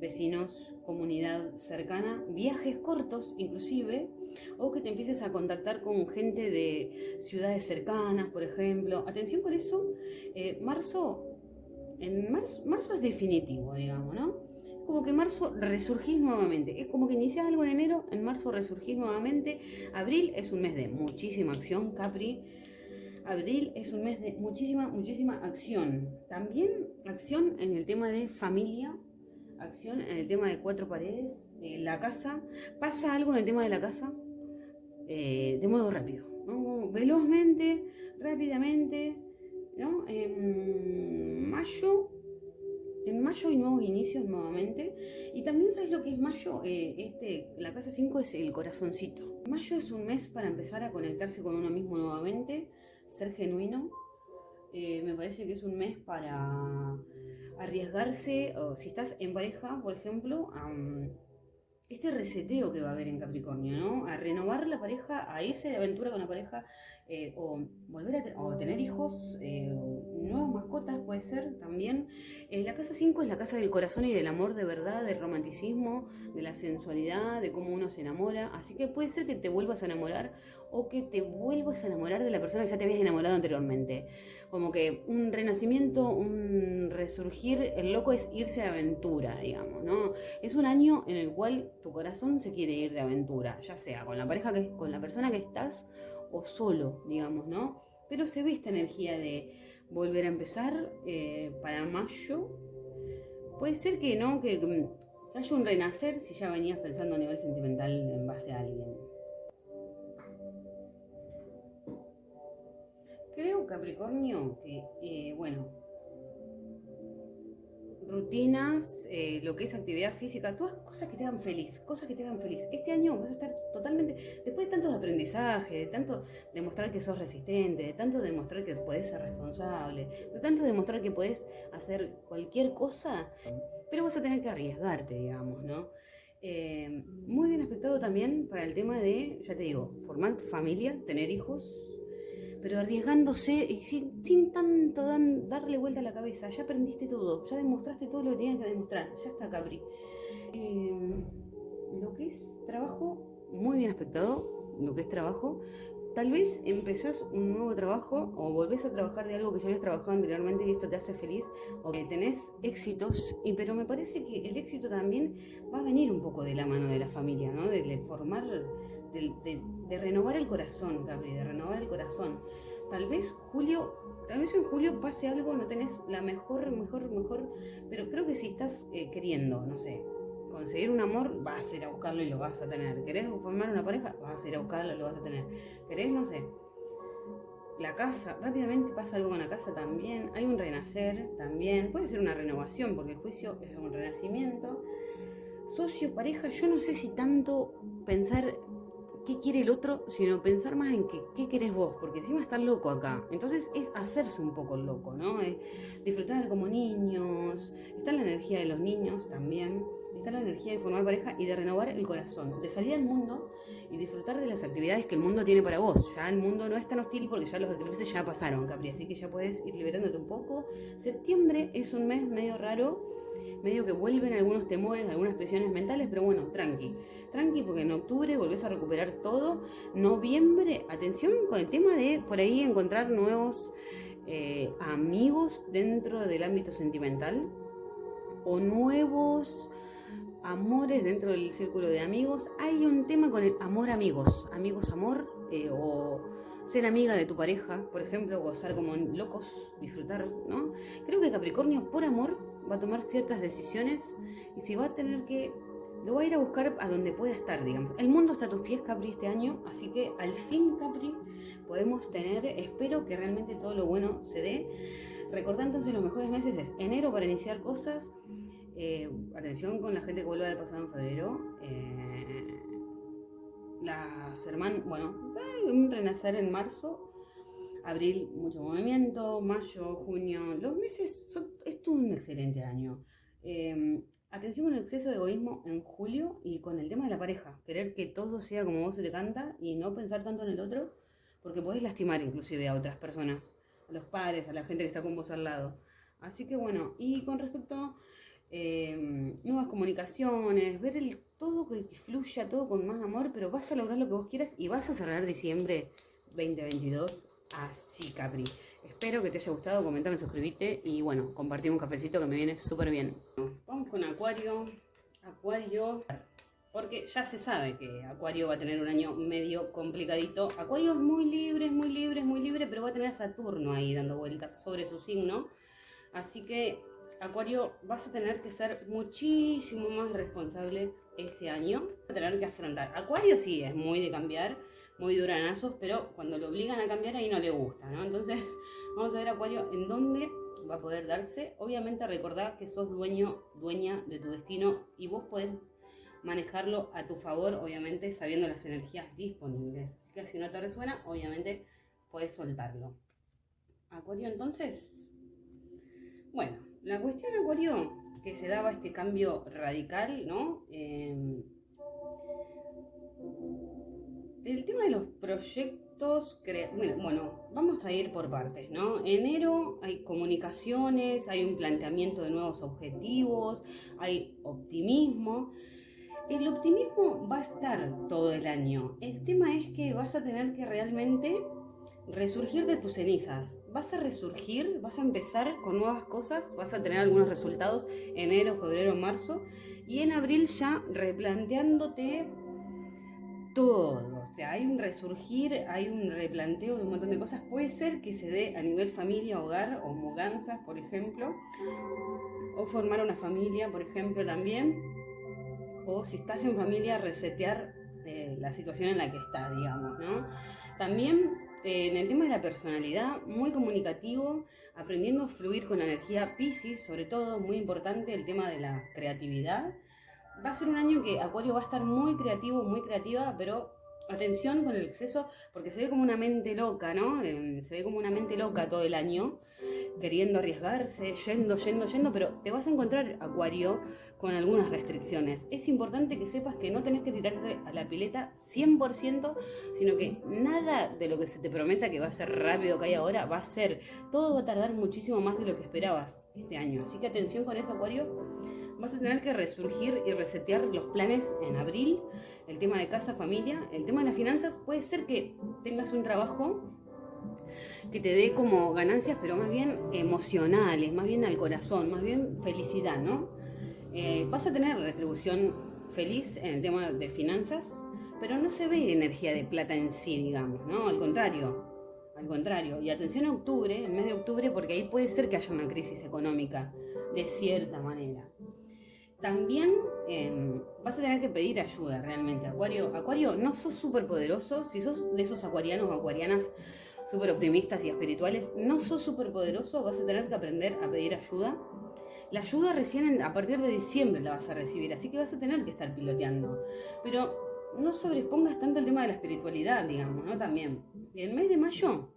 vecinos, comunidad cercana, viajes cortos inclusive, o que te empieces a contactar con gente de ciudades cercanas, por ejemplo. Atención con eso, eh, marzo, en marzo, marzo es definitivo, digamos, ¿no? como que marzo resurgís nuevamente. Es como que inicias algo en enero, en marzo resurgís nuevamente. Abril es un mes de muchísima acción, Capri. Abril es un mes de muchísima, muchísima acción. También acción en el tema de familia, acción en el tema de cuatro paredes, la casa. Pasa algo en el tema de la casa eh, de modo rápido, velozmente, rápidamente. ¿no? En mayo, en mayo hay nuevos inicios nuevamente. Y también sabes lo que es mayo, eh, este, la casa 5 es el corazoncito. Mayo es un mes para empezar a conectarse con uno mismo nuevamente, ser genuino. Eh, me parece que es un mes para arriesgarse, o si estás en pareja, por ejemplo, a este reseteo que va a haber en Capricornio, ¿no? A renovar la pareja, a irse de aventura con la pareja, eh, o volver a tener hijos, eh, nuevas mascotas puede ser también. Eh, la casa 5 es la casa del corazón y del amor de verdad, del romanticismo, de la sensualidad, de cómo uno se enamora. Así que puede ser que te vuelvas a enamorar o que te vuelvas a enamorar de la persona que ya te habías enamorado anteriormente. Como que un renacimiento, un resurgir, el loco es irse de aventura, digamos, ¿no? Es un año en el cual tu corazón se quiere ir de aventura, ya sea con la pareja que con la persona que estás o solo, digamos, ¿no? Pero se ve esta energía de volver a empezar eh, para mayo. puede ser que no, que, que haya un renacer si ya venías pensando a nivel sentimental en base a alguien. Creo, Capricornio, que, eh, bueno, rutinas, eh, lo que es actividad física, todas cosas que te hagan feliz, cosas que te hagan feliz. Este año vas a estar totalmente, después de tantos aprendizajes, de tanto demostrar que sos resistente, de tanto demostrar que puedes ser responsable, de tanto demostrar que puedes hacer cualquier cosa, pero vas a tener que arriesgarte, digamos, ¿no? Eh, muy bien aspectado también para el tema de, ya te digo, formar familia, tener hijos, pero arriesgándose y sin, tanto darle vuelta a la cabeza. Ya aprendiste todo, ya demostraste todo lo que tenías que demostrar. Ya está, Capri. Eh, lo que es trabajo, muy bien aspectado, lo que es trabajo. Tal vez empezás un nuevo trabajo o volvés a trabajar de algo que ya habías trabajado anteriormente y esto te hace feliz o que tenés éxitos, y, pero me parece que el éxito también va a venir un poco de la mano de la familia, ¿no? De, formar, de, renovar el corazón, Gabriel, de renovar el corazón. Tal vez Julio, tal vez en Julio pase algo, no tenés la mejor, mejor, mejor, pero creo que si estás eh, queriendo, no sé, conseguir un amor, vas a ir a buscarlo y lo vas a tener. ¿Querés formar una pareja? Vas a ir a buscarlo y lo vas a tener. ¿Querés, no sé? La casa, rápidamente pasa algo con la casa también. Hay un renacer también. Puede ser una renovación, porque el juicio es un renacimiento. Socio, pareja, yo no sé si tanto pensar qué quiere el otro, sino pensar más en que, qué querés vos, porque encima está loco acá. Entonces es hacerse un poco loco, ¿no? Es disfrutar como niños, está la energía de los niños también, está la energía de formar pareja y de renovar el corazón, de salir al mundo y disfrutar de las actividades que el mundo tiene para vos. Ya el mundo no es tan hostil porque ya los eclipses ya pasaron, Capri, así que ya puedes ir liberándote un poco. Septiembre es un mes medio raro medio que vuelven algunos temores, algunas presiones mentales, pero bueno, tranqui. Tranqui porque en octubre volvés a recuperar todo. Noviembre, atención con el tema de por ahí encontrar nuevos eh, amigos dentro del ámbito sentimental o nuevos amores dentro del círculo de amigos. Hay un tema con el amor amigos, amigos amor eh, o ser amiga de tu pareja, por ejemplo, gozar como locos, disfrutar, ¿no? Creo que Capricornio por amor va a tomar ciertas decisiones y si va a tener que, lo va a ir a buscar a donde pueda estar, digamos. El mundo está a tus pies, Capri, este año, así que al fin, Capri, podemos tener, espero que realmente todo lo bueno se dé. Recordá entonces los mejores meses es enero para iniciar cosas, eh, atención con la gente que vuelva de pasado en febrero. Eh, las hermanas, bueno, un renacer en marzo, abril mucho movimiento, mayo, junio, los meses, son, es un excelente año. Em, atención con el exceso de egoísmo en julio y con el tema de la pareja, querer que todo sea como vos se te canta y no pensar tanto en el otro, porque podés lastimar inclusive a otras personas, a los padres, a la gente que está con vos al lado. Así que bueno, y con respecto em, nuevas comunicaciones, ver el todo que, fluya, todo con más amor, pero vas a lograr lo que vos quieras y vas a cerrar diciembre 2022 así, Capri. Espero que te haya gustado, comentame, suscribite y bueno, compartimos un cafecito que me viene súper bien. Vamos con Acuario. Acuario, porque ya se sabe que Acuario va a tener un año medio complicadito. Acuario es muy libre, es muy libre, es muy libre, pero va a tener a Saturno ahí dando vueltas sobre su signo. Así que, Acuario, vas a tener que ser muchísimo más responsable este año. Vas a tener que afrontar. Acuario sí, es muy de cambiar muy duranazos, pero cuando lo obligan a cambiar ahí no le gusta, ¿no? Entonces, vamos a ver Acuario en dónde va a poder darse. Obviamente recordad que sos dueño, dueña de tu destino y vos podés manejarlo a tu favor, obviamente sabiendo las energías disponibles. Así que si no te resuena, obviamente puedes soltarlo. Acuario entonces, bueno, la cuestión Acuario que se daba este cambio radical, ¿no? Eh, el tema de los proyectos, bueno, vamos a ir por partes, ¿no? Enero hay comunicaciones, hay un planteamiento de nuevos objetivos, hay optimismo. El optimismo va a estar todo el año. El tema es que vas a tener que realmente resurgir de tus cenizas. Vas a resurgir, vas a empezar con nuevas cosas, vas a tener algunos resultados enero, febrero, marzo y en abril ya replanteándote todo. O sea, hay un resurgir, hay un replanteo de un montón de cosas. Puede ser que se dé a nivel familia, hogar o mudanzas, por ejemplo. O formar una familia, por ejemplo, también. O si estás en familia, resetear eh, la situación en la que estás, digamos, ¿no? También en el tema de la personalidad, muy comunicativo, aprendiendo a fluir con la energía Pisces, sobre todo, muy importante el tema de la creatividad. Va a ser un año que Acuario va a estar muy creativo, muy creativa, pero atención con el exceso, porque se ve como una mente loca, ¿no? Eh, se ve como una mente loca todo el año, queriendo arriesgarse, yendo, yendo, yendo, pero te vas a encontrar, Acuario, con algunas restricciones. Es importante que sepas que no tenés que tirarte a la pileta 100%, sino que nada de lo que se te prometa que va a ser rápido que hay ahora va a ser. Todo va a tardar muchísimo más de lo que esperabas este año. Así que atención con eso, Acuario vas a tener que resurgir y resetear los planes en abril, el tema de casa, familia, el tema de las finanzas, puede ser que tengas un trabajo que te dé como ganancias, pero más bien emocionales, más bien al corazón, más bien felicidad, ¿no? Eh, vas a tener retribución feliz en el tema de finanzas, pero no se ve energía de plata en sí, digamos, ¿no? Al contrario, al contrario. Y atención a octubre, el mes de octubre, porque ahí puede ser que haya una crisis económica, de cierta manera también em, vas a tener que pedir ayuda realmente, Acuario. Acuario, no sos súper poderoso, si sos de esos acuarianos o acuarianas súper optimistas y espirituales, no sos súper poderoso, vas a tener que aprender a pedir ayuda. La ayuda recién a partir de diciembre la vas a recibir, así que vas a tener que estar piloteando. Pero no sobrepongas tanto el tema de la espiritualidad, digamos, ¿no? También. el mes de mayo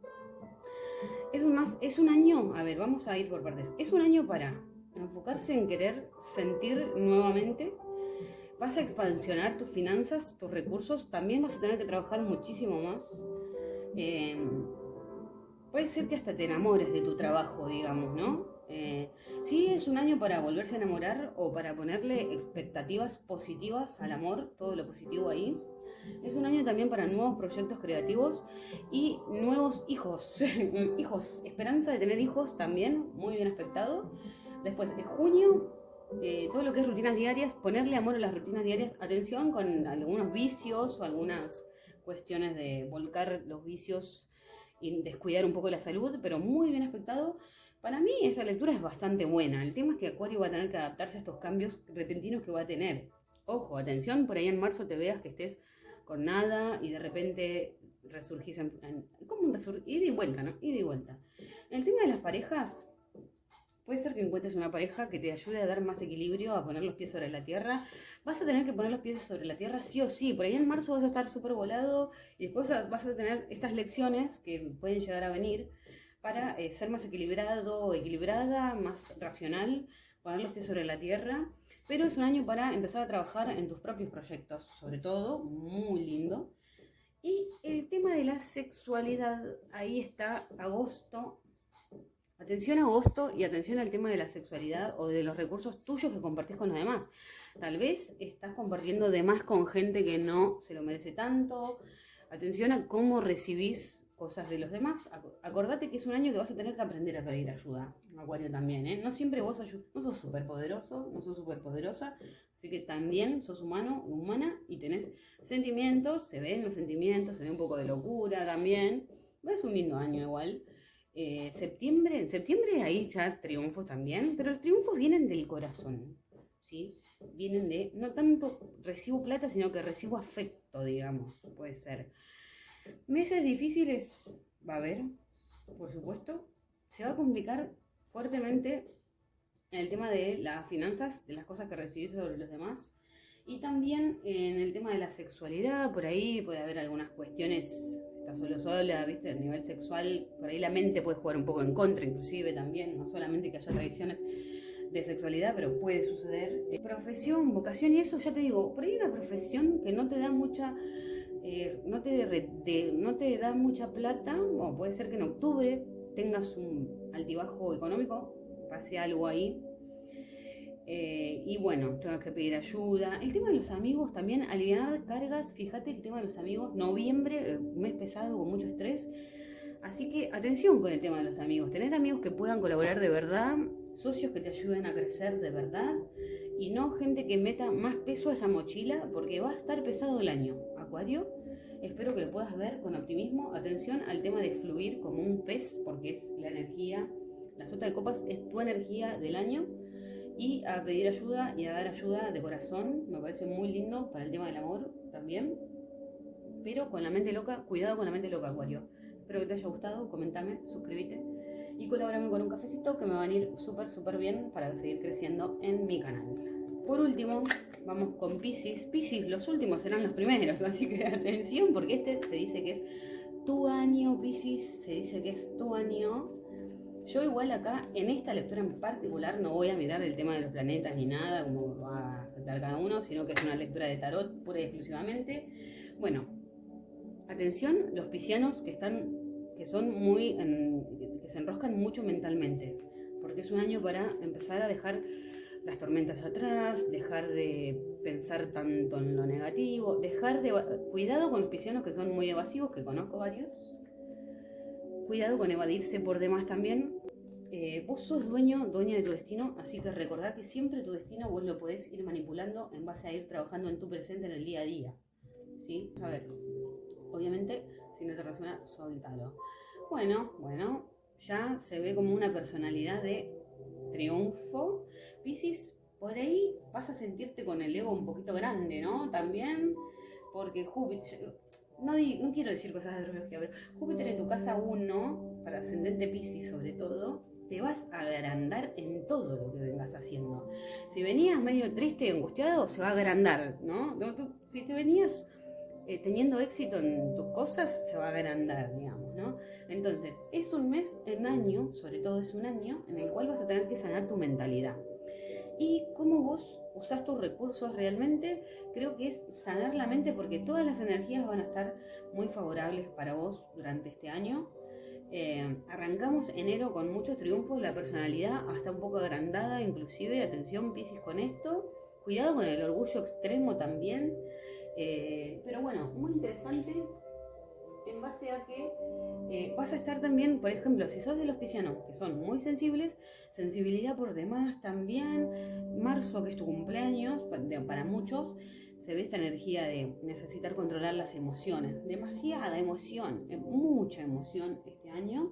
es un, más, es un año, a ver, vamos a ir por partes. Es un año para enfocarse en querer sentir nuevamente. Vas a expansionar tus finanzas, tus recursos, también vas a tener que trabajar muchísimo más. Eh, puede ser que hasta te enamores de tu trabajo, digamos, ¿no? Eh, sí, es un año para volverse a enamorar o para ponerle expectativas positivas al amor, todo lo positivo ahí. Es un año también para nuevos proyectos creativos y nuevos hijos. hijos, esperanza de tener hijos también, muy bien aspectado. Después, en junio, eh, todo lo que es rutinas diarias, ponerle amor a las rutinas diarias, atención con algunos vicios o algunas cuestiones de volcar los vicios y descuidar un poco la salud, pero muy bien aspectado. Para mí esta lectura es bastante buena. El tema es que Acuario va a tener que adaptarse a estos cambios repentinos que va a tener. Ojo, atención, por ahí en marzo te veas que estés con nada y de repente resurgís en... ¿Cómo un resurgir? Ida y vuelta, ¿no? Ida y vuelta. El tema de las parejas, Puede ser que encuentres una pareja que te ayude a dar más equilibrio, a poner los pies sobre la tierra. Vas a tener que poner los pies sobre la tierra sí o sí. Por ahí en marzo vas a estar súper volado y después vas a tener estas lecciones que pueden llegar a venir para eh, ser más equilibrado, equilibrada, más racional, poner los pies sobre la tierra. Pero es un año para empezar a trabajar en tus propios proyectos, sobre todo, muy lindo. Y el tema de la sexualidad, ahí está agosto Atención a agosto y atención al tema de la sexualidad o de los recursos tuyos que compartís con los demás. Tal vez estás compartiendo de más con gente que no se lo merece tanto. Atención a cómo recibís cosas de los demás. Acordate que es un año que vas a tener que aprender a pedir ayuda. Acuario también, ¿eh? No siempre vos no sos súper poderoso, no sos súper poderosa. Así que también sos humano, humana y tenés sentimientos, se ven los sentimientos, se ve un poco de locura también. Es un lindo año igual. Eh, septiembre, en septiembre ahí ya triunfos también, pero los triunfos vienen del corazón, ¿sí? Vienen de, no tanto recibo plata, sino que recibo afecto, digamos, puede ser. Meses difíciles va a haber, por supuesto. Se va a complicar fuertemente en el tema de las finanzas, de las cosas que recibís sobre los demás. Y también en el tema de la sexualidad, por ahí puede haber algunas cuestiones estás solo sola, ¿viste? A nivel sexual, por ahí la mente puede jugar un poco en contra, inclusive también, no solamente que haya tradiciones de sexualidad, pero puede suceder. Eh, profesión, vocación y eso, ya te digo, por ahí una profesión que no te da mucha, eh, no, te no te da mucha plata, o puede ser que en octubre tengas un altibajo económico, pase algo ahí, eh, y bueno, tengo que pedir ayuda. El tema de los amigos también, aliviar cargas, fíjate el tema de los amigos, noviembre, eh, mes pesado con mucho estrés. Así que atención con el tema de los amigos, tener amigos que puedan colaborar de verdad, socios que te ayuden a crecer de verdad y no gente que meta más peso a esa mochila porque va a estar pesado el año, Acuario. Espero que lo puedas ver con optimismo. Atención al tema de fluir como un pez, porque es la energía. La sota de copas es tu energía del año. Y a pedir ayuda y a dar ayuda de corazón. Me parece muy lindo para el tema del amor también. Pero con la mente loca, cuidado con la mente loca, Acuario. Espero que te haya gustado. Comentame, suscríbete y colaborame con un cafecito que me van a ir súper, súper bien para seguir creciendo en mi canal. Por último, vamos con Pisces. Pisces, los últimos serán los primeros, así que atención porque este se dice que es tu año, Pisces, se dice que es tu año. Yo igual acá, en esta lectura en particular, no voy a mirar el tema de los planetas ni nada, como va a afectar cada uno, sino que es una lectura de tarot pura y exclusivamente. Bueno, atención, los piscianos que están, que son muy, que se enroscan mucho mentalmente, porque es un año para empezar a dejar las tormentas atrás, dejar de pensar tanto en lo negativo, dejar de... Cuidado con los piscianos que son muy evasivos, que conozco varios. Cuidado con evadirse por demás también. Eh, vos sos dueño, dueña de tu destino, así que recordá que siempre tu destino vos lo podés ir manipulando en base a ir trabajando en tu presente en el día a día. ¿Sí? A ver, obviamente, si no te resuena, soltalo. Bueno, bueno, ya se ve como una personalidad de triunfo. Piscis, por ahí vas a sentirte con el ego un poquito grande, ¿no? También, porque Júpiter, no, no quiero decir cosas de astrología, pero Júpiter en tu casa 1, para ascendente Piscis sobre todo, te vas a agrandar en todo lo que vengas haciendo. Si venías medio triste y angustiado, se va a agrandar, ¿no? Si te venías eh, teniendo éxito en tus cosas, se va a agrandar, digamos, ¿no? Entonces, es un mes, un año, sobre todo es un año, en el cual vas a tener que sanar tu mentalidad. Y cómo vos usás tus recursos realmente, creo que es sanar la mente porque todas las energías van a estar muy favorables para vos durante este año. Eh, arrancamos enero con muchos triunfos, la personalidad hasta un poco agrandada, inclusive, atención Piscis con esto, cuidado con el orgullo extremo también, eh, pero bueno, muy interesante en base a que eh, vas a estar también, por ejemplo, si sos de los piscianos que son muy sensibles, sensibilidad por demás también, marzo que es tu cumpleaños, para muchos se ve esta energía de necesitar controlar las emociones, demasiada emoción, eh, mucha emoción este año.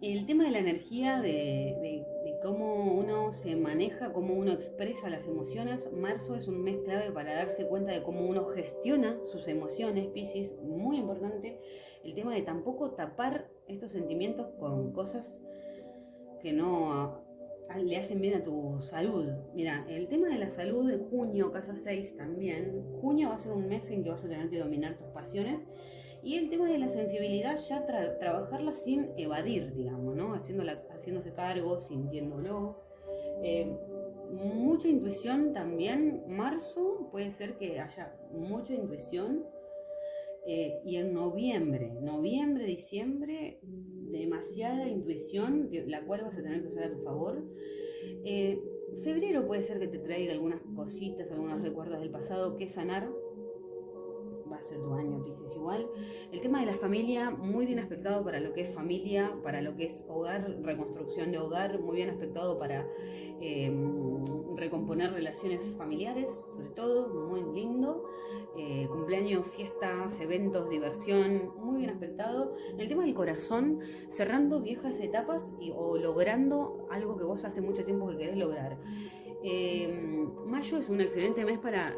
El tema de la energía, de, cómo uno se maneja, cómo uno expresa las emociones, marzo es un mes clave para darse cuenta de cómo uno gestiona sus emociones, Pisces, muy importante. El tema de tampoco tapar estos sentimientos con cosas que no le hacen bien a tu salud. Mira, el tema de la salud en junio, casa 6 también. Junio va a ser un mes en que vas a tener que dominar tus pasiones y el tema de la sensibilidad, ya trabajarla sin evadir, digamos, ¿no? haciéndose cargo, sintiéndolo. Eh, mucha intuición también. Marzo puede ser que haya mucha intuición. Eh, y en noviembre, noviembre, diciembre, demasiada intuición, la cual vas a tener que usar a tu favor. Eh, febrero puede ser que te traiga algunas cositas, algunos recuerdos del pasado que sanar tu año, Pisces, igual. El tema de la familia, muy bien aspectado para lo que es familia, para lo que es hogar, reconstrucción de hogar, muy bien aspectado para em, recomponer relaciones familiares, sobre todo, muy lindo. Eh, cumpleaños, fiestas, eventos, diversión, muy bien aspectado. El tema del corazón, cerrando viejas etapas y, o logrando algo que vos hace mucho tiempo que querés lograr. Em, mayo es un excelente mes para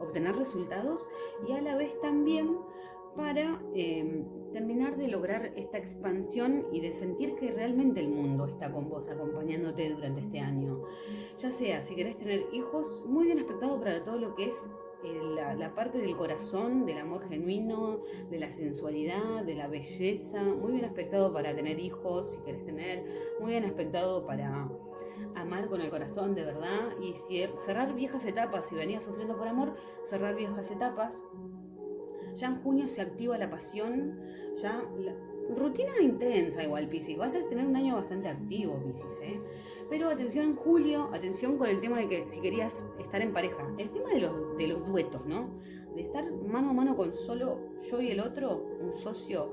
obtener resultados y a la vez también para em, terminar de lograr esta expansión y de sentir que realmente el mundo está con vos acompañándote durante este año. Ya sea, si querés tener hijos, muy bien aspectado para todo lo que es eh, la, la, parte del corazón, del amor genuino, de la sensualidad, de la belleza, muy bien aspectado para tener hijos, si querés tener, muy bien aspectado para amar con el corazón de verdad y cerrar viejas etapas, si venías sufriendo por amor, cerrar viejas etapas. Ya en junio se activa la pasión, ya rutina intensa igual Piscis, vas a tener un año bastante activo Piscis, ¿eh? pero atención en julio, atención con el tema de que si querías estar en pareja, el tema de los, de los duetos, ¿no? De estar mano a mano con solo yo y el otro, un socio,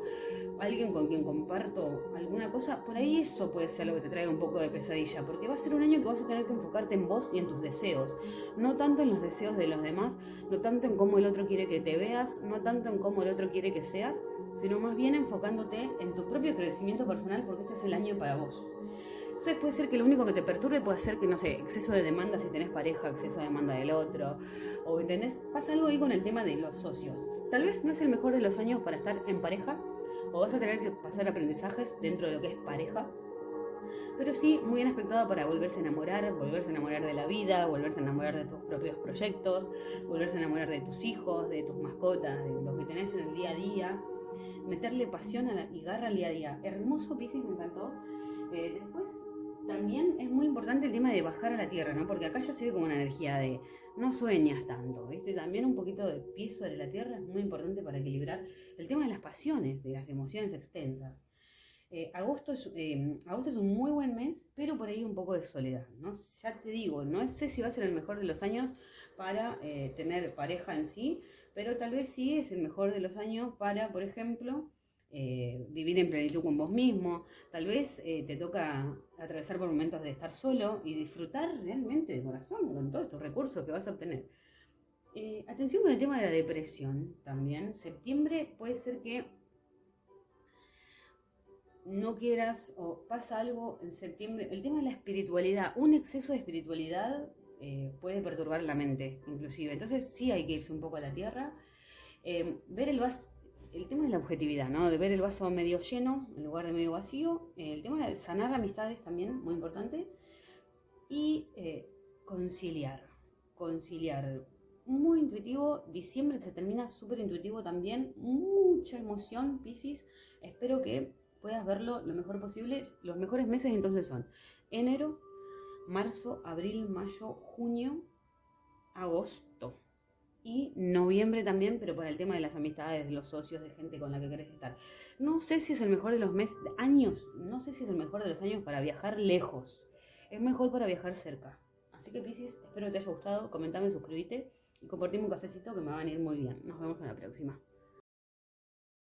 alguien con quien comparto alguna cosa, por ahí eso puede ser lo que te traiga un poco de pesadilla, porque va a ser un año que vas a tener que enfocarte en vos y en tus deseos, no tanto en los deseos de los demás, no tanto en cómo el otro quiere que te veas, no tanto en cómo el otro quiere que seas, sino más bien enfocándote en tu propio crecimiento personal, porque este es el año para vos. Entonces puede ser que lo único que te perturbe puede ser que, no sé, exceso de demanda si tenés pareja, exceso de demanda del otro, o ¿entendés? Pasa algo ahí con el tema de los socios. Tal vez no es el mejor de los años para estar en pareja, o vas a tener que pasar aprendizajes dentro de lo que es pareja, pero sí muy bien aspectado para volverse a enamorar, volverse a enamorar de la vida, volverse a enamorar de tus propios proyectos, volverse a enamorar de tus hijos, de tus mascotas, de lo que tenés en el día a día, meterle pasión y garra al día a día. Hermoso Pisces, me encantó. Eh, después también es muy importante el tema de bajar a la tierra, ¿no? Porque acá ya se ve como una energía de no sueñas tanto, ¿viste? También un poquito de pie sobre la tierra es muy importante para equilibrar el tema de las pasiones, de las emociones extensas. Eh, agosto, es, eh, agosto es un muy buen mes, pero por ahí un poco de soledad, ¿no? Ya te digo, no sé si va a ser el mejor de los años para tener pareja en sí, pero tal vez sí es el mejor de los años para, por ejemplo, eh, vivir en plenitud con vos mismo, tal vez eh, te toca atravesar por momentos de estar solo y disfrutar realmente de corazón con todos estos recursos que vas a obtener. Eh, atención con el tema de la depresión también. Septiembre puede ser que no quieras o pasa algo en septiembre. El tema de la espiritualidad, un exceso de espiritualidad puede perturbar la mente inclusive. Entonces sí hay que irse un poco a la tierra. ver el vaso, el tema de la objetividad, ¿no? De ver el vaso medio lleno en lugar de medio vacío. El tema de sanar amistades también, muy importante. Y eh, conciliar. Conciliar. Muy intuitivo. Diciembre se termina súper intuitivo también. Mucha emoción, Pisces. Espero que puedas verlo lo mejor posible. Los mejores meses entonces son enero, marzo, abril, mayo, junio, agosto y noviembre también, pero por el tema de las amistades, de los socios, de gente con la que querés estar. No sé si es el mejor de los meses, años, no sé si es el mejor de los años para viajar lejos. Es mejor para viajar cerca. Así que Pisces, espero que te haya gustado, comentame, suscríbete y compartime un cafecito que me va a venir muy bien. Nos vemos en la próxima.